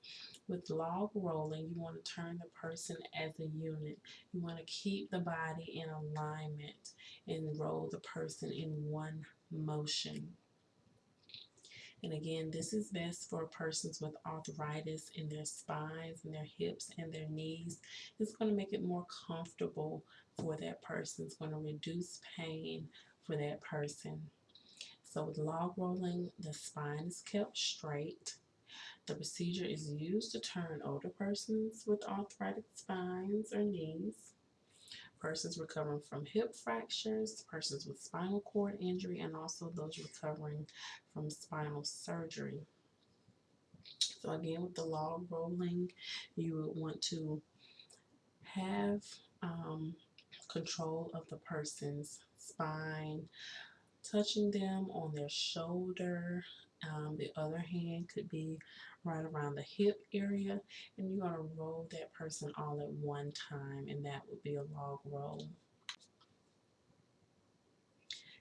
With log rolling, you want to turn the person as a unit. You want to keep the body in alignment and roll the person in one motion. And again, this is best for persons with arthritis in their spines and their hips and their knees. It's going to make it more comfortable for that person. It's going to reduce pain for that person. So with log rolling, the spine is kept straight. The procedure is used to turn older persons with arthritic spines or knees persons recovering from hip fractures, persons with spinal cord injury, and also those recovering from spinal surgery. So again, with the log rolling, you would want to have um, control of the person's spine, touching them on their shoulder. Um, the other hand could be right around the hip area and you're going to roll that person all at one time and that would be a log roll.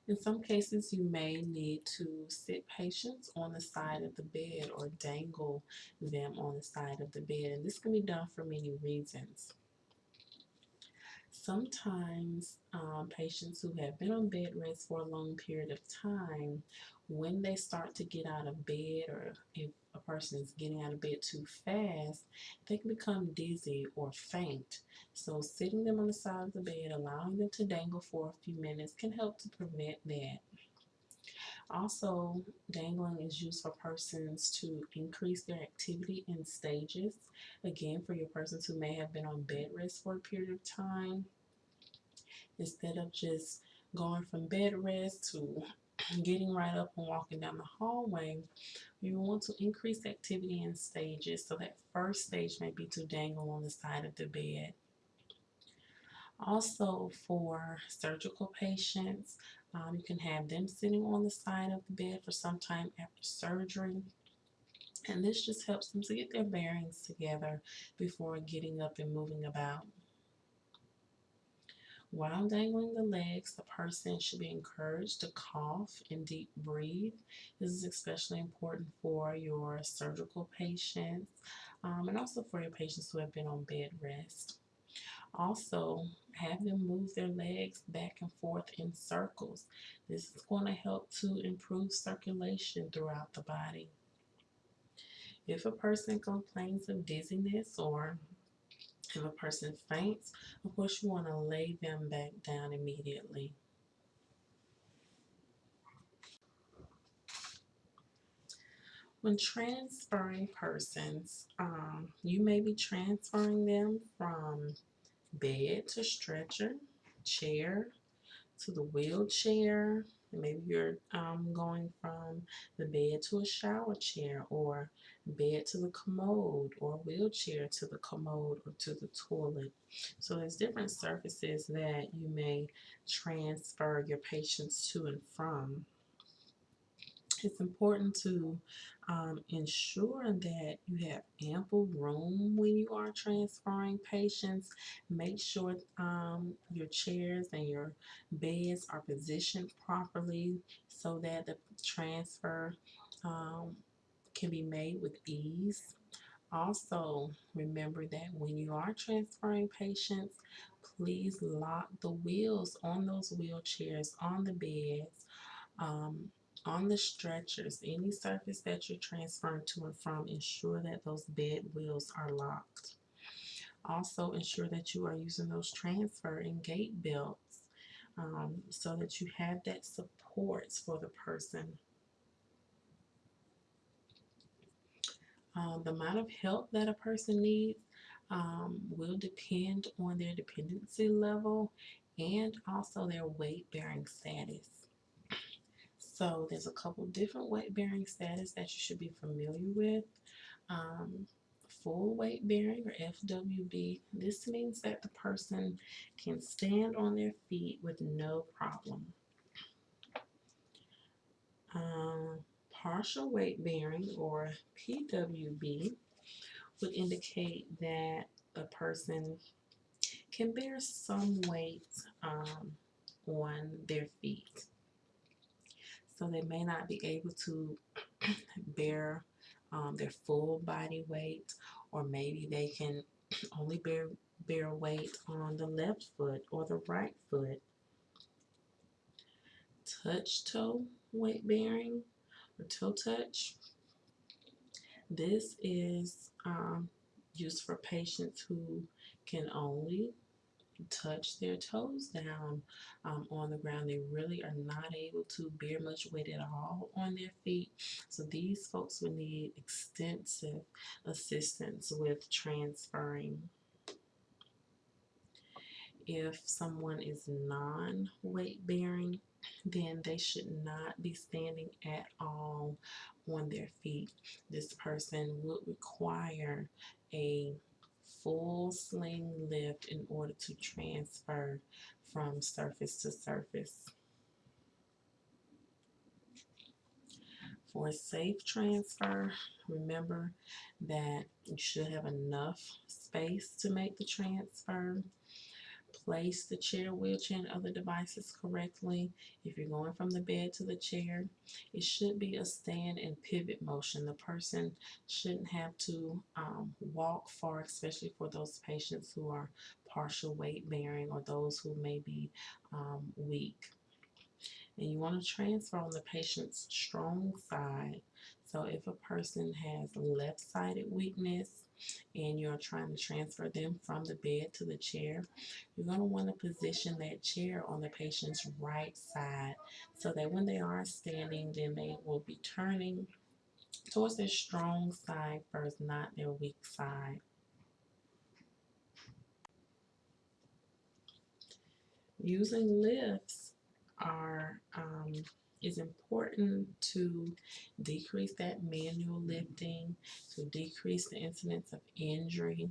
In some cases, you may need to sit patients on the side of the bed or dangle them on the side of the bed. And this can be done for many reasons. Sometimes um, patients who have been on bed rest for a long period of time, when they start to get out of bed or if a person is getting out of bed too fast, they can become dizzy or faint. So sitting them on the side of the bed, allowing them to dangle for a few minutes can help to prevent that. Also, dangling is used for persons to increase their activity in stages. Again, for your persons who may have been on bed rest for a period of time, instead of just going from bed rest to getting right up and walking down the hallway, you want to increase activity in stages. So that first stage may be to dangle on the side of the bed. Also for surgical patients, um, you can have them sitting on the side of the bed for some time after surgery. And this just helps them to get their bearings together before getting up and moving about. While dangling the legs, the person should be encouraged to cough and deep breathe. This is especially important for your surgical patients um, and also for your patients who have been on bed rest. Also, have them move their legs back and forth in circles. This is going to help to improve circulation throughout the body. If a person complains of dizziness or if a person faints, of course you want to lay them back down immediately. When transferring persons, um, you may be transferring them from bed to stretcher, chair to the wheelchair, maybe you're um, going from the bed to a shower chair or bed to the commode or wheelchair to the commode or to the toilet. So there's different surfaces that you may transfer your patients to and from. It's important to um, ensure that you have ample room when you are transferring patients. Make sure um, your chairs and your beds are positioned properly so that the transfer um, can be made with ease. Also, remember that when you are transferring patients, please lock the wheels on those wheelchairs, on the beds, um, on the stretchers, any surface that you're transferring to and from, ensure that those bed wheels are locked. Also, ensure that you are using those transfer and gait belts um, so that you have that support for the person. Um, the amount of help that a person needs um, will depend on their dependency level and also their weight bearing status. So there's a couple different weight bearing status that you should be familiar with. Um, full weight bearing or FWB, this means that the person can stand on their feet with no problem. Um, partial weight bearing or PWB would indicate that a person can bear some weight um, on their feet. So they may not be able to bear um, their full body weight, or maybe they can only bear bear weight on the left foot or the right foot. Touch toe weight bearing or toe touch. This is um, used for patients who can only touch their toes down um, on the ground. They really are not able to bear much weight at all on their feet. So these folks will need extensive assistance with transferring. If someone is non-weight bearing, then they should not be standing at all on their feet. This person would require a full sling lift in order to transfer from surface to surface. For a safe transfer, remember that you should have enough space to make the transfer place the chair, wheelchair, and other devices correctly. If you're going from the bed to the chair, it should be a stand and pivot motion. The person shouldn't have to um, walk far, especially for those patients who are partial weight bearing or those who may be um, weak. And you want to transfer on the patient's strong side. So if a person has left-sided weakness, and you're trying to transfer them from the bed to the chair, you're going to want to position that chair on the patient's right side so that when they are standing, then they will be turning towards their strong side first, not their weak side. Using lifts are um, is important to decrease that manual lifting, to decrease the incidence of injury.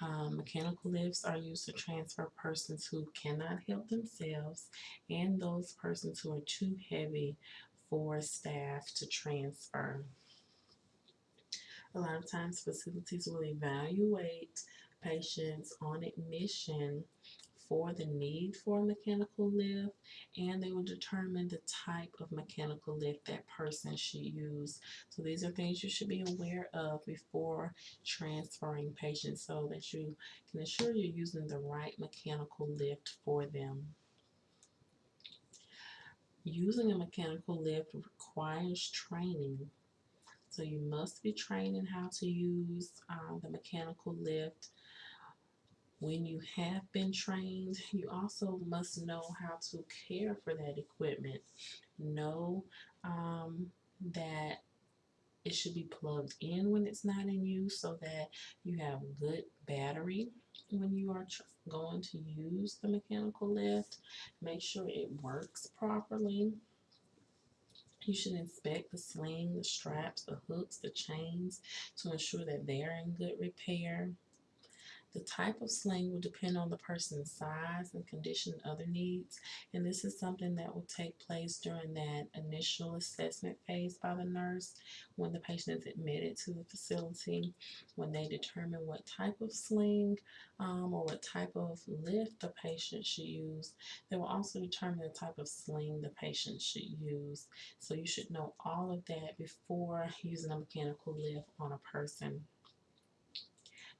Um, mechanical lifts are used to transfer persons who cannot help themselves and those persons who are too heavy for staff to transfer. A lot of times facilities will evaluate patients on admission for the need for a mechanical lift and they will determine the type of mechanical lift that person should use. So these are things you should be aware of before transferring patients so that you can ensure you're using the right mechanical lift for them. Using a mechanical lift requires training. So you must be trained in how to use um, the mechanical lift when you have been trained, you also must know how to care for that equipment. Know um, that it should be plugged in when it's not in use so that you have good battery when you are going to use the mechanical lift. Make sure it works properly. You should inspect the sling, the straps, the hooks, the chains to ensure that they're in good repair. The type of sling will depend on the person's size and condition and other needs, and this is something that will take place during that initial assessment phase by the nurse when the patient is admitted to the facility, when they determine what type of sling um, or what type of lift the patient should use. They will also determine the type of sling the patient should use. So you should know all of that before using a mechanical lift on a person.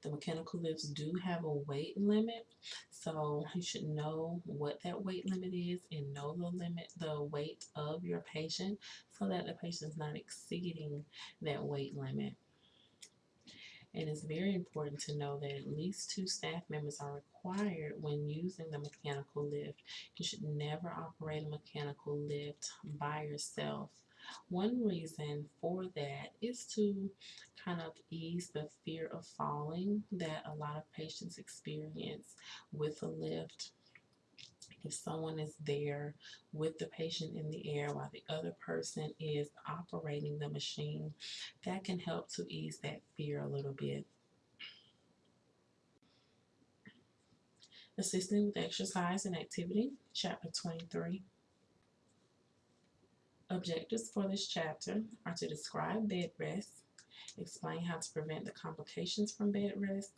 The mechanical lifts do have a weight limit, so you should know what that weight limit is and know the limit, the weight of your patient so that the patient is not exceeding that weight limit. And it's very important to know that at least two staff members are required when using the mechanical lift. You should never operate a mechanical lift by yourself one reason for that is to kind of ease the fear of falling that a lot of patients experience with a lift. If someone is there with the patient in the air while the other person is operating the machine, that can help to ease that fear a little bit. Assisting with exercise and activity, chapter 23. Objectives for this chapter are to describe bed rest, explain how to prevent the complications from bed rest,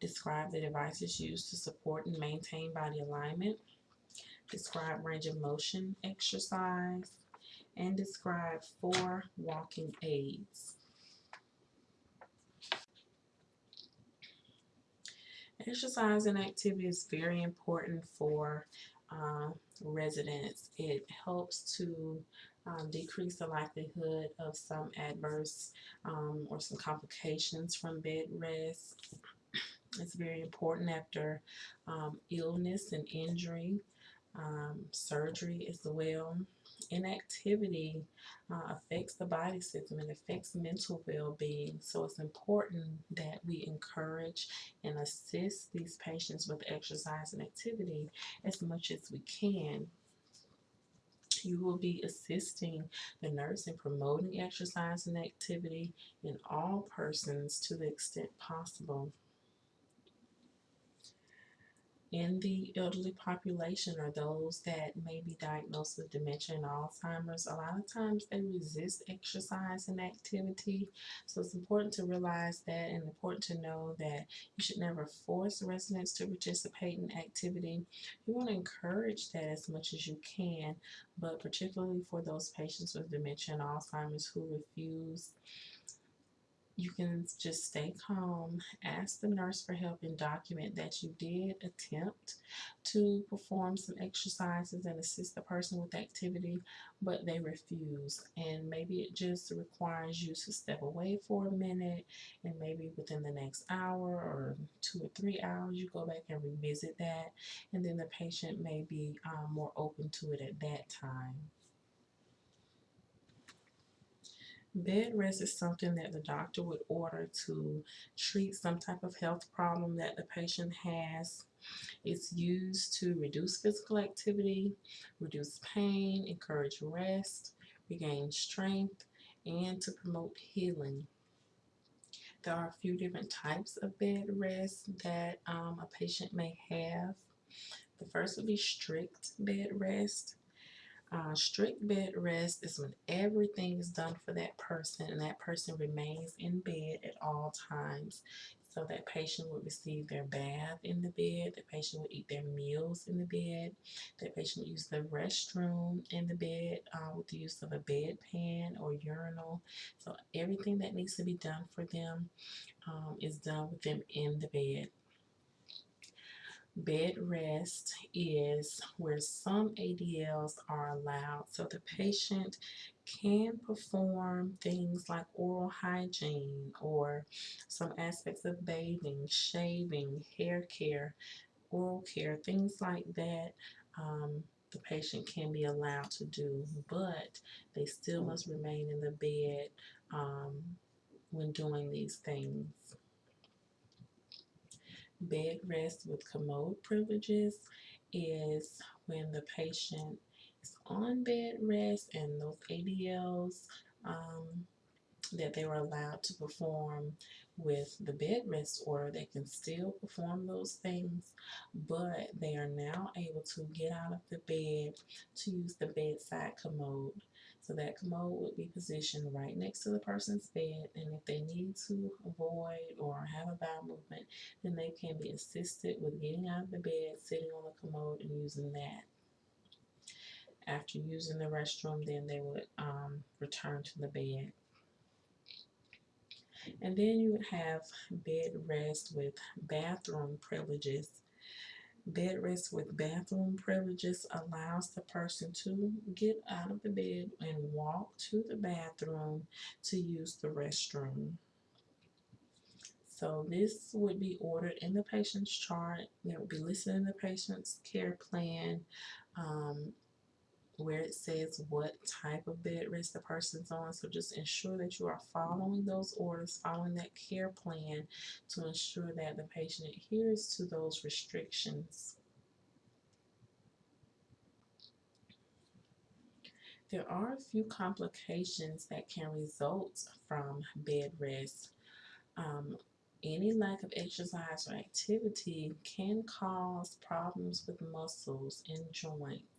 describe the devices used to support and maintain body alignment, describe range of motion exercise, and describe four walking aids. Exercise and activity is very important for uh, residents. It helps to um, decrease the likelihood of some adverse um, or some complications from bed rest. It's very important after um, illness and injury, um, surgery as well. Inactivity uh, affects the body system and affects mental well-being. So it's important that we encourage and assist these patients with exercise and activity as much as we can you will be assisting the nurse in promoting exercise and activity in all persons to the extent possible in the elderly population or those that may be diagnosed with dementia and Alzheimer's, a lot of times they resist exercise and activity. So it's important to realize that and important to know that you should never force residents to participate in activity. You want to encourage that as much as you can, but particularly for those patients with dementia and Alzheimer's who refuse you can just stay calm, ask the nurse for help, and document that you did attempt to perform some exercises and assist the person with activity, but they refuse. And maybe it just requires you to step away for a minute, and maybe within the next hour or two or three hours, you go back and revisit that, and then the patient may be um, more open to it at that time. Bed rest is something that the doctor would order to treat some type of health problem that the patient has. It's used to reduce physical activity, reduce pain, encourage rest, regain strength, and to promote healing. There are a few different types of bed rest that um, a patient may have. The first would be strict bed rest. Uh, strict bed rest is when everything is done for that person and that person remains in bed at all times. So that patient would receive their bath in the bed, the patient would eat their meals in the bed, that patient would use the restroom in the bed uh, with the use of a bedpan or urinal. So everything that needs to be done for them um, is done with them in the bed. Bed rest is where some ADLs are allowed so the patient can perform things like oral hygiene or some aspects of bathing, shaving, hair care, oral care, things like that. Um, the patient can be allowed to do, but they still must remain in the bed um, when doing these things bed rest with commode privileges is when the patient is on bed rest and those ADLs um, that they were allowed to perform with the bed rest order, they can still perform those things, but they are now able to get out of the bed to use the bedside commode. So that commode would be positioned right next to the person's bed and if they need to avoid or have a bowel movement, then they can be assisted with getting out of the bed, sitting on the commode and using that. After using the restroom, then they would um, return to the bed. And then you would have bed rest with bathroom privileges. Bed rest with bathroom privileges allows the person to get out of the bed and walk to the bathroom to use the restroom. So this would be ordered in the patient's chart. It would be listed in the patient's care plan. Um, where it says what type of bed rest the person's on. So just ensure that you are following those orders, following that care plan to ensure that the patient adheres to those restrictions. There are a few complications that can result from bed rest. Um, any lack of exercise or activity can cause problems with muscles and joints.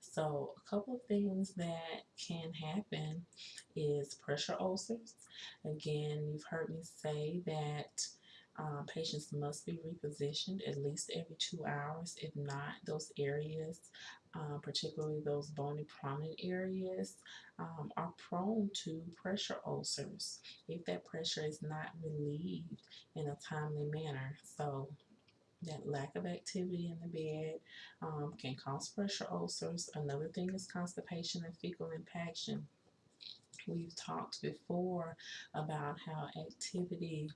So, a couple of things that can happen is pressure ulcers. Again, you've heard me say that um, patients must be repositioned at least every two hours. If not, those areas, uh, particularly those bony prominent areas, um, are prone to pressure ulcers if that pressure is not relieved in a timely manner. So, that lack of activity in the bed um, can cause pressure ulcers. Another thing is constipation and fecal impaction. We've talked before about how activity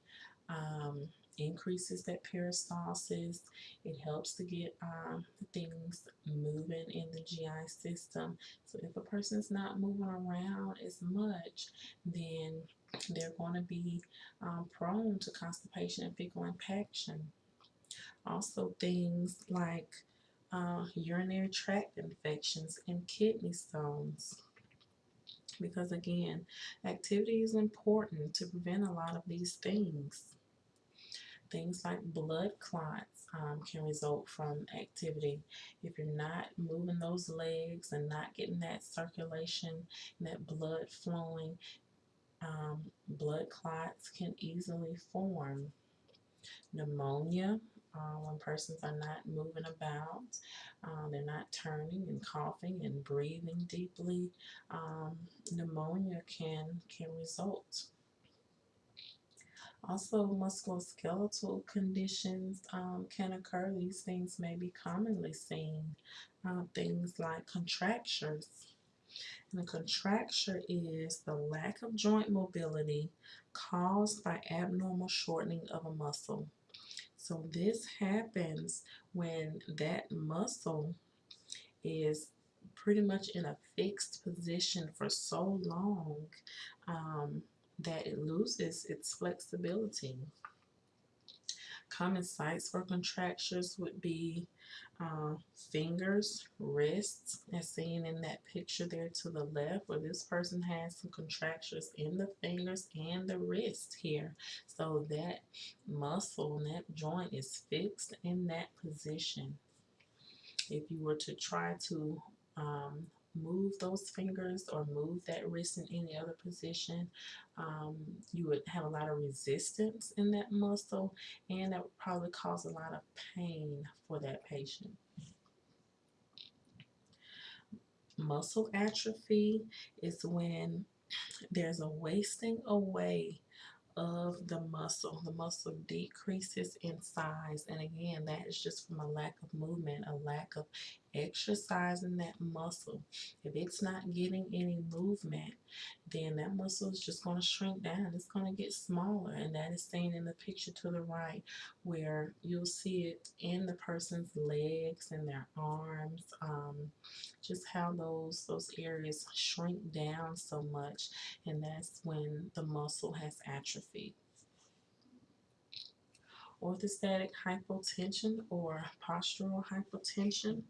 um, increases that peristalsis. It helps to get um, things moving in the GI system. So if a person's not moving around as much, then they're going to be um, prone to constipation and fecal impaction. Also, things like uh, urinary tract infections and kidney stones. Because again, activity is important to prevent a lot of these things. Things like blood clots um, can result from activity. If you're not moving those legs and not getting that circulation, that blood flowing, um, blood clots can easily form. Pneumonia, uh, when persons are not moving about, uh, they're not turning and coughing and breathing deeply, um, pneumonia can can result. Also, musculoskeletal conditions um, can occur. These things may be commonly seen. Uh, things like contractures. And a contracture is the lack of joint mobility caused by abnormal shortening of a muscle. So this happens when that muscle is pretty much in a fixed position for so long um, that it loses its flexibility. Common sites for contractures would be uh, fingers, wrists, as seen in that picture there to the left, where this person has some contractures in the fingers and the wrist here. So that muscle and that joint is fixed in that position. If you were to try to um, move those fingers or move that wrist in any other position, um, you would have a lot of resistance in that muscle and that would probably cause a lot of pain for that patient. Muscle atrophy is when there's a wasting away of the muscle. The muscle decreases in size. And again, that is just from a lack of movement, a lack of exercising that muscle. If it's not getting any movement, then that muscle is just going to shrink down. It's going to get smaller. And that is seen in the picture to the right, where you'll see it in the person's legs and their arms, um, just how those, those areas shrink down so much. And that's when the muscle has atrophied orthostatic hypotension or postural hypotension.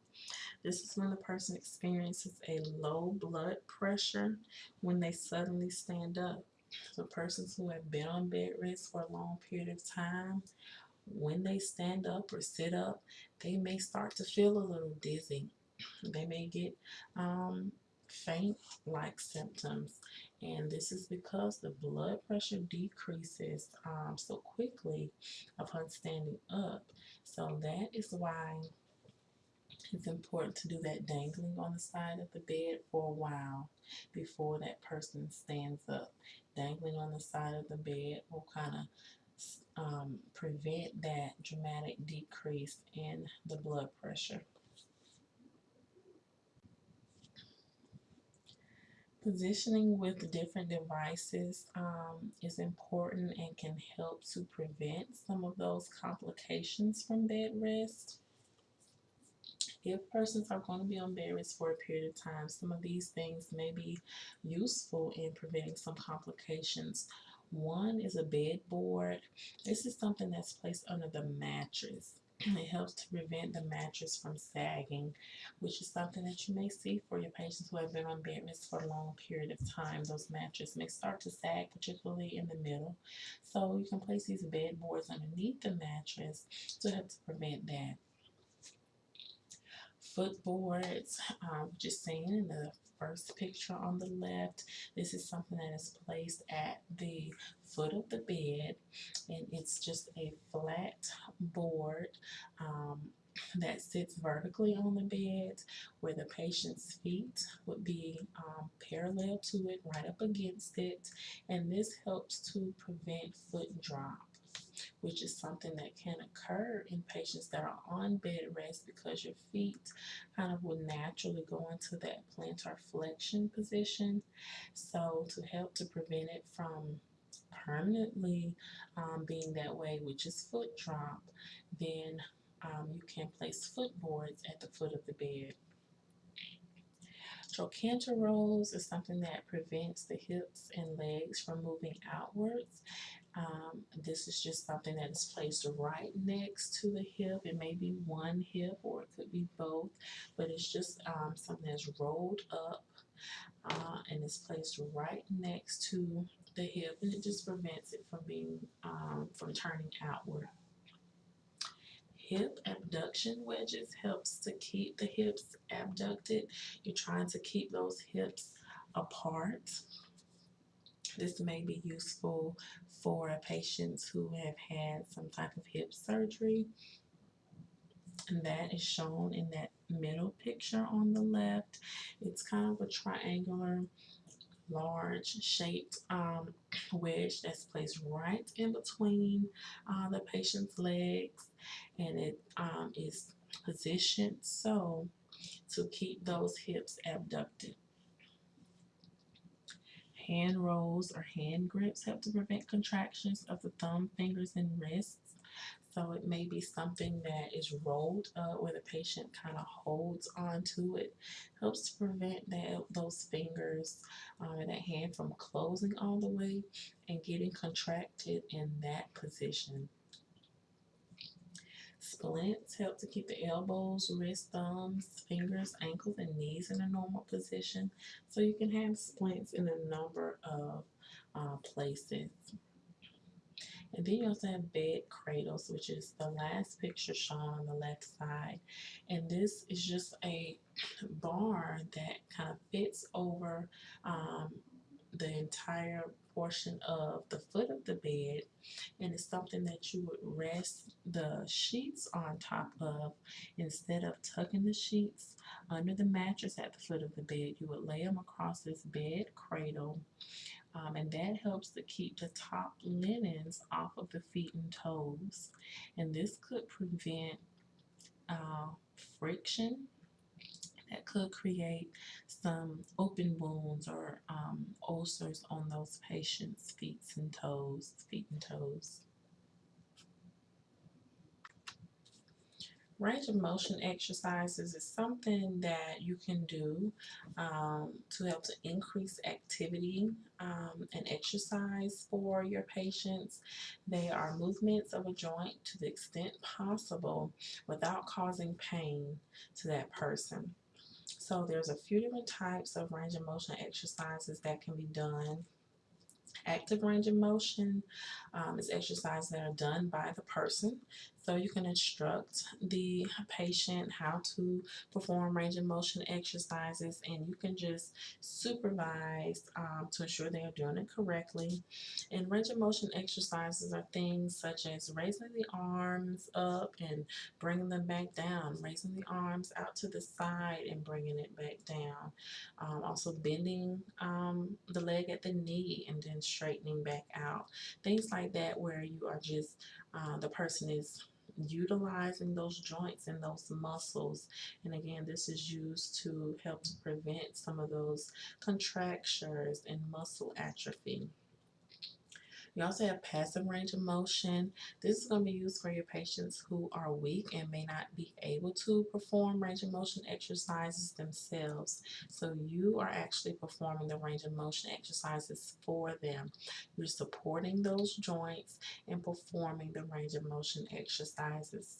This is when the person experiences a low blood pressure when they suddenly stand up. So persons who have been on bed rest for a long period of time, when they stand up or sit up, they may start to feel a little dizzy. They may get um, faint-like symptoms and this is because the blood pressure decreases um, so quickly upon standing up. So that is why it's important to do that dangling on the side of the bed for a while before that person stands up. Dangling on the side of the bed will kind of um, prevent that dramatic decrease in the blood pressure. Positioning with different devices um, is important and can help to prevent some of those complications from bed rest. If persons are going to be on bed for a period of time, some of these things may be useful in preventing some complications. One is a bed board. This is something that's placed under the mattress. It helps to prevent the mattress from sagging, which is something that you may see for your patients who have been on bed rest for a long period of time. Those mattresses may start to sag, particularly in the middle. So you can place these bed boards underneath the mattress to help to prevent that. Footboards, um, which is seen in the first picture on the left. This is something that is placed at the foot of the bed, and it's just a flat board um, that sits vertically on the bed where the patient's feet would be um, parallel to it, right up against it, and this helps to prevent foot drop which is something that can occur in patients that are on bed rest because your feet kind of will naturally go into that plantar flexion position. So to help to prevent it from permanently um, being that way, which is foot drop, then um, you can place footboards at the foot of the bed. Trochanter rolls is something that prevents the hips and legs from moving outwards. Um, this is just something that is placed right next to the hip. It may be one hip or it could be both, but it's just um, something that's rolled up uh, and it's placed right next to the hip and it just prevents it from being um, from turning outward. Hip abduction wedges helps to keep the hips abducted. You're trying to keep those hips apart. This may be useful for patients who have had some type of hip surgery. And that is shown in that middle picture on the left. It's kind of a triangular, large shaped um, wedge that's placed right in between uh, the patient's legs. And it um, is positioned so to keep those hips abducted. Hand rolls or hand grips help to prevent contractions of the thumb, fingers, and wrists. So it may be something that is rolled up where the patient kind of holds onto it. Helps to prevent that those fingers um, that hand from closing all the way and getting contracted in that position. Splints help to keep the elbows, wrists, thumbs, fingers, ankles, and knees in a normal position. So you can have splints in a number of uh, places. And then you also have bed cradles, which is the last picture shown on the left side. And this is just a bar that kind of fits over um, the entire portion of the foot of the bed and it's something that you would rest the sheets on top of. Instead of tucking the sheets under the mattress at the foot of the bed you would lay them across this bed cradle um, and that helps to keep the top linens off of the feet and toes. And this could prevent uh, friction that could create some open wounds or um, ulcers on those patients' feet and toes, feet and toes. Range of motion exercises is something that you can do um, to help to increase activity um, and exercise for your patients. They are movements of a joint to the extent possible without causing pain to that person. So there's a few different types of range of motion exercises that can be done active range of motion um, is exercises that are done by the person. So you can instruct the patient how to perform range of motion exercises and you can just supervise um, to ensure they are doing it correctly. And range of motion exercises are things such as raising the arms up and bringing them back down, raising the arms out to the side and bringing it back down. Um, also bending um, the leg at the knee and then straightening back out. Things like that where you are just, uh, the person is utilizing those joints and those muscles. And again, this is used to help to prevent some of those contractures and muscle atrophy. You also have passive range of motion. This is going to be used for your patients who are weak and may not be able to perform range of motion exercises themselves. So you are actually performing the range of motion exercises for them. You're supporting those joints and performing the range of motion exercises.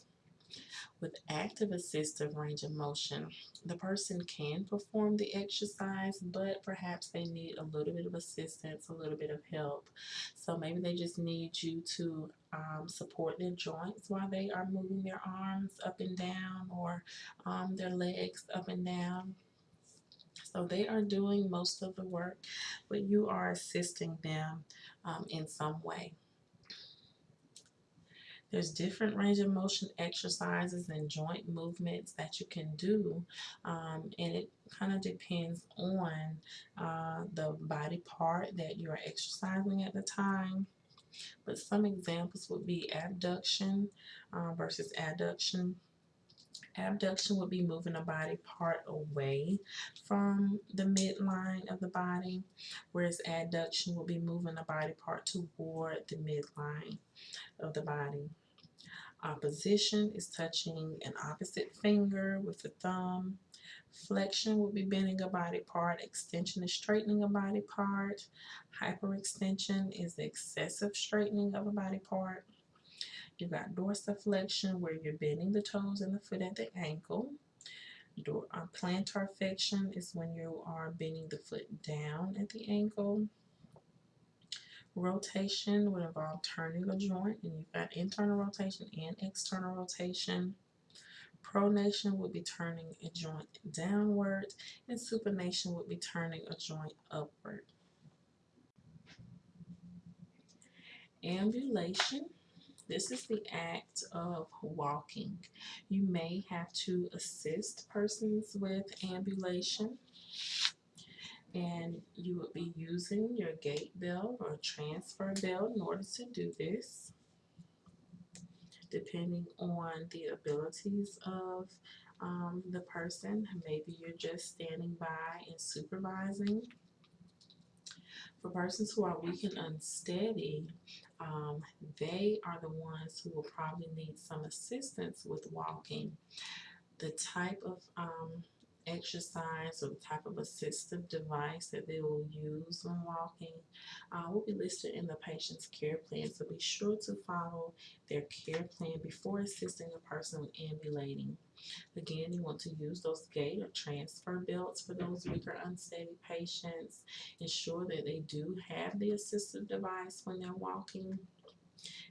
With active assistive range of motion, the person can perform the exercise, but perhaps they need a little bit of assistance, a little bit of help. So maybe they just need you to um, support their joints while they are moving their arms up and down or um, their legs up and down. So they are doing most of the work, but you are assisting them um, in some way. There's different range of motion exercises and joint movements that you can do, um, and it kind of depends on uh, the body part that you are exercising at the time. But some examples would be abduction uh, versus adduction. Abduction would be moving a body part away from the midline of the body, whereas adduction would be moving a body part toward the midline of the body. Opposition is touching an opposite finger with the thumb. Flexion would be bending a body part. Extension is straightening a body part. Hyperextension is the excessive straightening of a body part. You've got dorsiflexion where you're bending the toes and the foot at the ankle. Uh, plantar flexion is when you are bending the foot down at the ankle. Rotation would involve turning a joint, and you've got internal rotation and external rotation. Pronation would be turning a joint downward, and supination would be turning a joint upward. Ambulation. This is the act of walking. You may have to assist persons with ambulation and you would be using your gait belt or transfer belt in order to do this. Depending on the abilities of um, the person maybe you're just standing by and supervising. For persons who are weak and unsteady um, they are the ones who will probably need some assistance with walking. The type of um, exercise or the type of assistive device that they will use when walking uh, will be listed in the patient's care plan. So be sure to follow their care plan before assisting a person with ambulating. Again, you want to use those gait or transfer belts for those weak or unsteady patients. Ensure that they do have the assistive device when they're walking.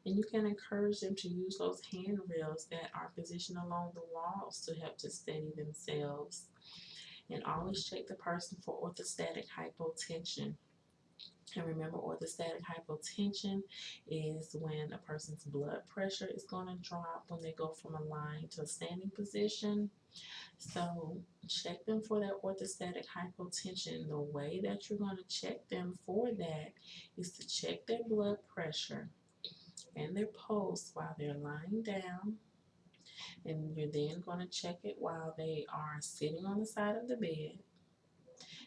And you can encourage them to use those handrails that are positioned along the walls to help to steady themselves and always check the person for orthostatic hypotension. And remember, orthostatic hypotension is when a person's blood pressure is going to drop when they go from a lying to a standing position. So check them for that orthostatic hypotension. The way that you're going to check them for that is to check their blood pressure and their pulse while they're lying down and you're then going to check it while they are sitting on the side of the bed.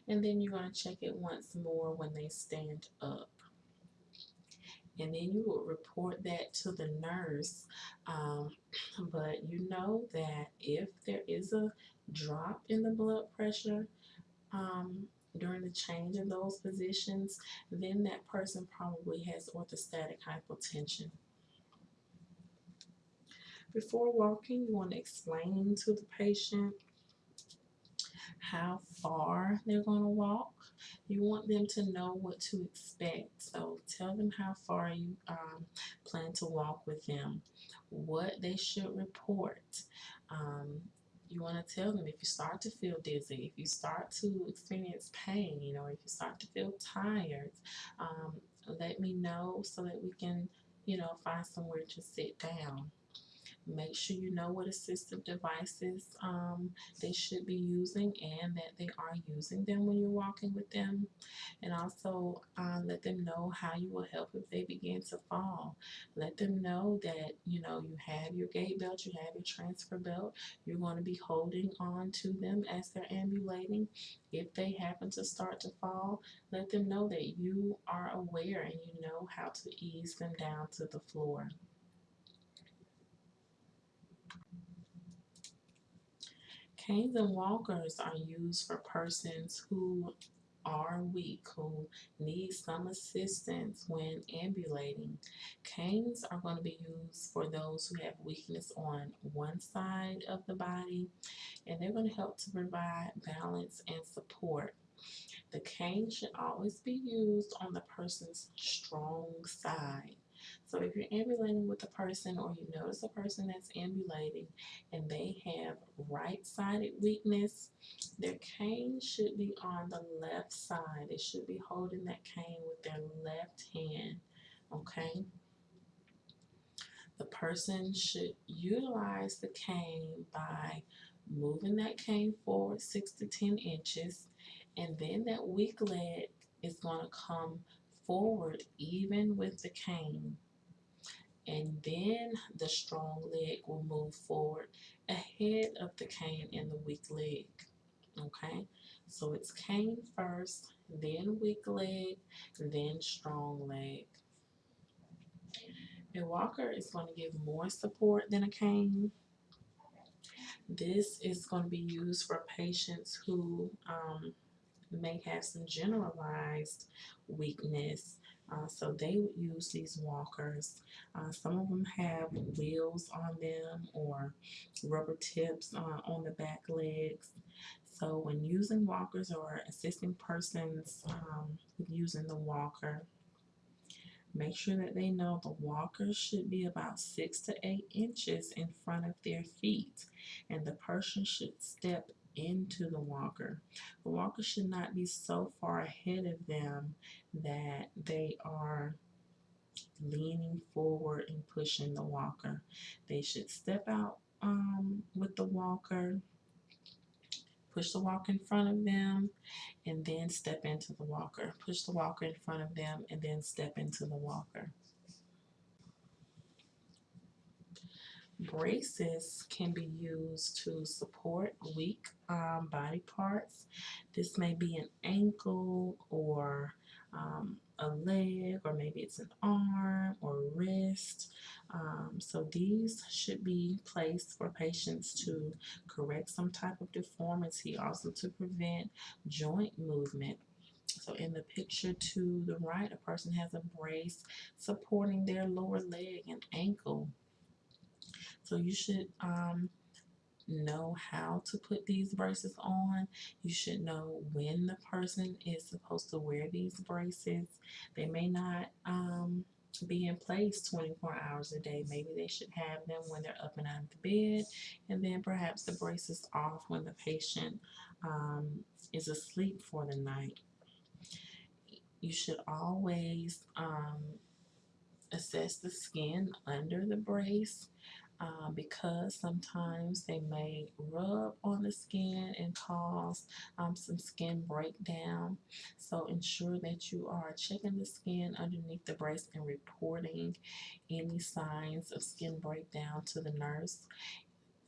And then you're going to check it once more when they stand up. And then you will report that to the nurse um, but you know that if there is a drop in the blood pressure um, during the change of those positions then that person probably has orthostatic hypotension before walking, you want to explain to the patient how far they're going to walk. You want them to know what to expect. So tell them how far you um, plan to walk with them, what they should report. Um, you want to tell them if you start to feel dizzy, if you start to experience pain, you know, if you start to feel tired, um, let me know so that we can, you know, find somewhere to sit down. Make sure you know what assistive devices um, they should be using and that they are using them when you're walking with them. And also um, let them know how you will help if they begin to fall. Let them know that, you know, you have your gait belt, you have your transfer belt. You're going to be holding on to them as they're ambulating. If they happen to start to fall, let them know that you are aware and you know how to ease them down to the floor. Canes and walkers are used for persons who are weak, who need some assistance when ambulating. Canes are going to be used for those who have weakness on one side of the body, and they're going to help to provide balance and support. The cane should always be used on the person's strong side. So if you're ambulating with a person or you notice a person that's ambulating and they have right-sided weakness, their cane should be on the left side. They should be holding that cane with their left hand, okay? The person should utilize the cane by moving that cane forward six to 10 inches and then that weak leg is going to come forward even with the cane and then the strong leg will move forward ahead of the cane and the weak leg okay so it's cane first then weak leg then strong leg a walker is going to give more support than a cane this is going to be used for patients who um, may have some generalized weakness. Uh, so they would use these walkers. Uh, some of them have wheels on them or rubber tips uh, on the back legs. So when using walkers or assisting persons um, using the walker, make sure that they know the walker should be about six to eight inches in front of their feet and the person should step into the walker. The walker should not be so far ahead of them that they are leaning forward and pushing the walker. They should step out um, with the walker, push the walker in front of them, and then step into the walker. Push the walker in front of them and then step into the walker. Braces can be used to support weak um, body parts. This may be an ankle or um, a leg or maybe it's an arm or wrist. Um, so these should be placed for patients to correct some type of deformity, also to prevent joint movement. So in the picture to the right, a person has a brace supporting their lower leg and ankle. So you should um, know how to put these braces on. You should know when the person is supposed to wear these braces. They may not um, be in place 24 hours a day. Maybe they should have them when they're up and out of the bed, and then perhaps the braces off when the patient um, is asleep for the night. You should always um, assess the skin under the brace uh, because sometimes they may rub on the skin and cause um, some skin breakdown. So ensure that you are checking the skin underneath the brace and reporting any signs of skin breakdown to the nurse.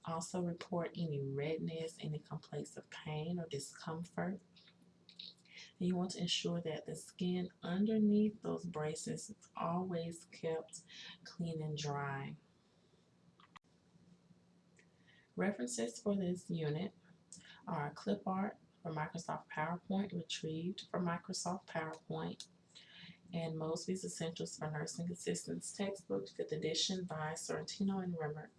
Also report any redness, any complaints of pain or discomfort. You want to ensure that the skin underneath those braces is always kept clean and dry. References for this unit are clip art for Microsoft PowerPoint retrieved from Microsoft PowerPoint and Mosby's Essentials for Nursing Assistants textbook 5th edition by Sorrentino and Remmert.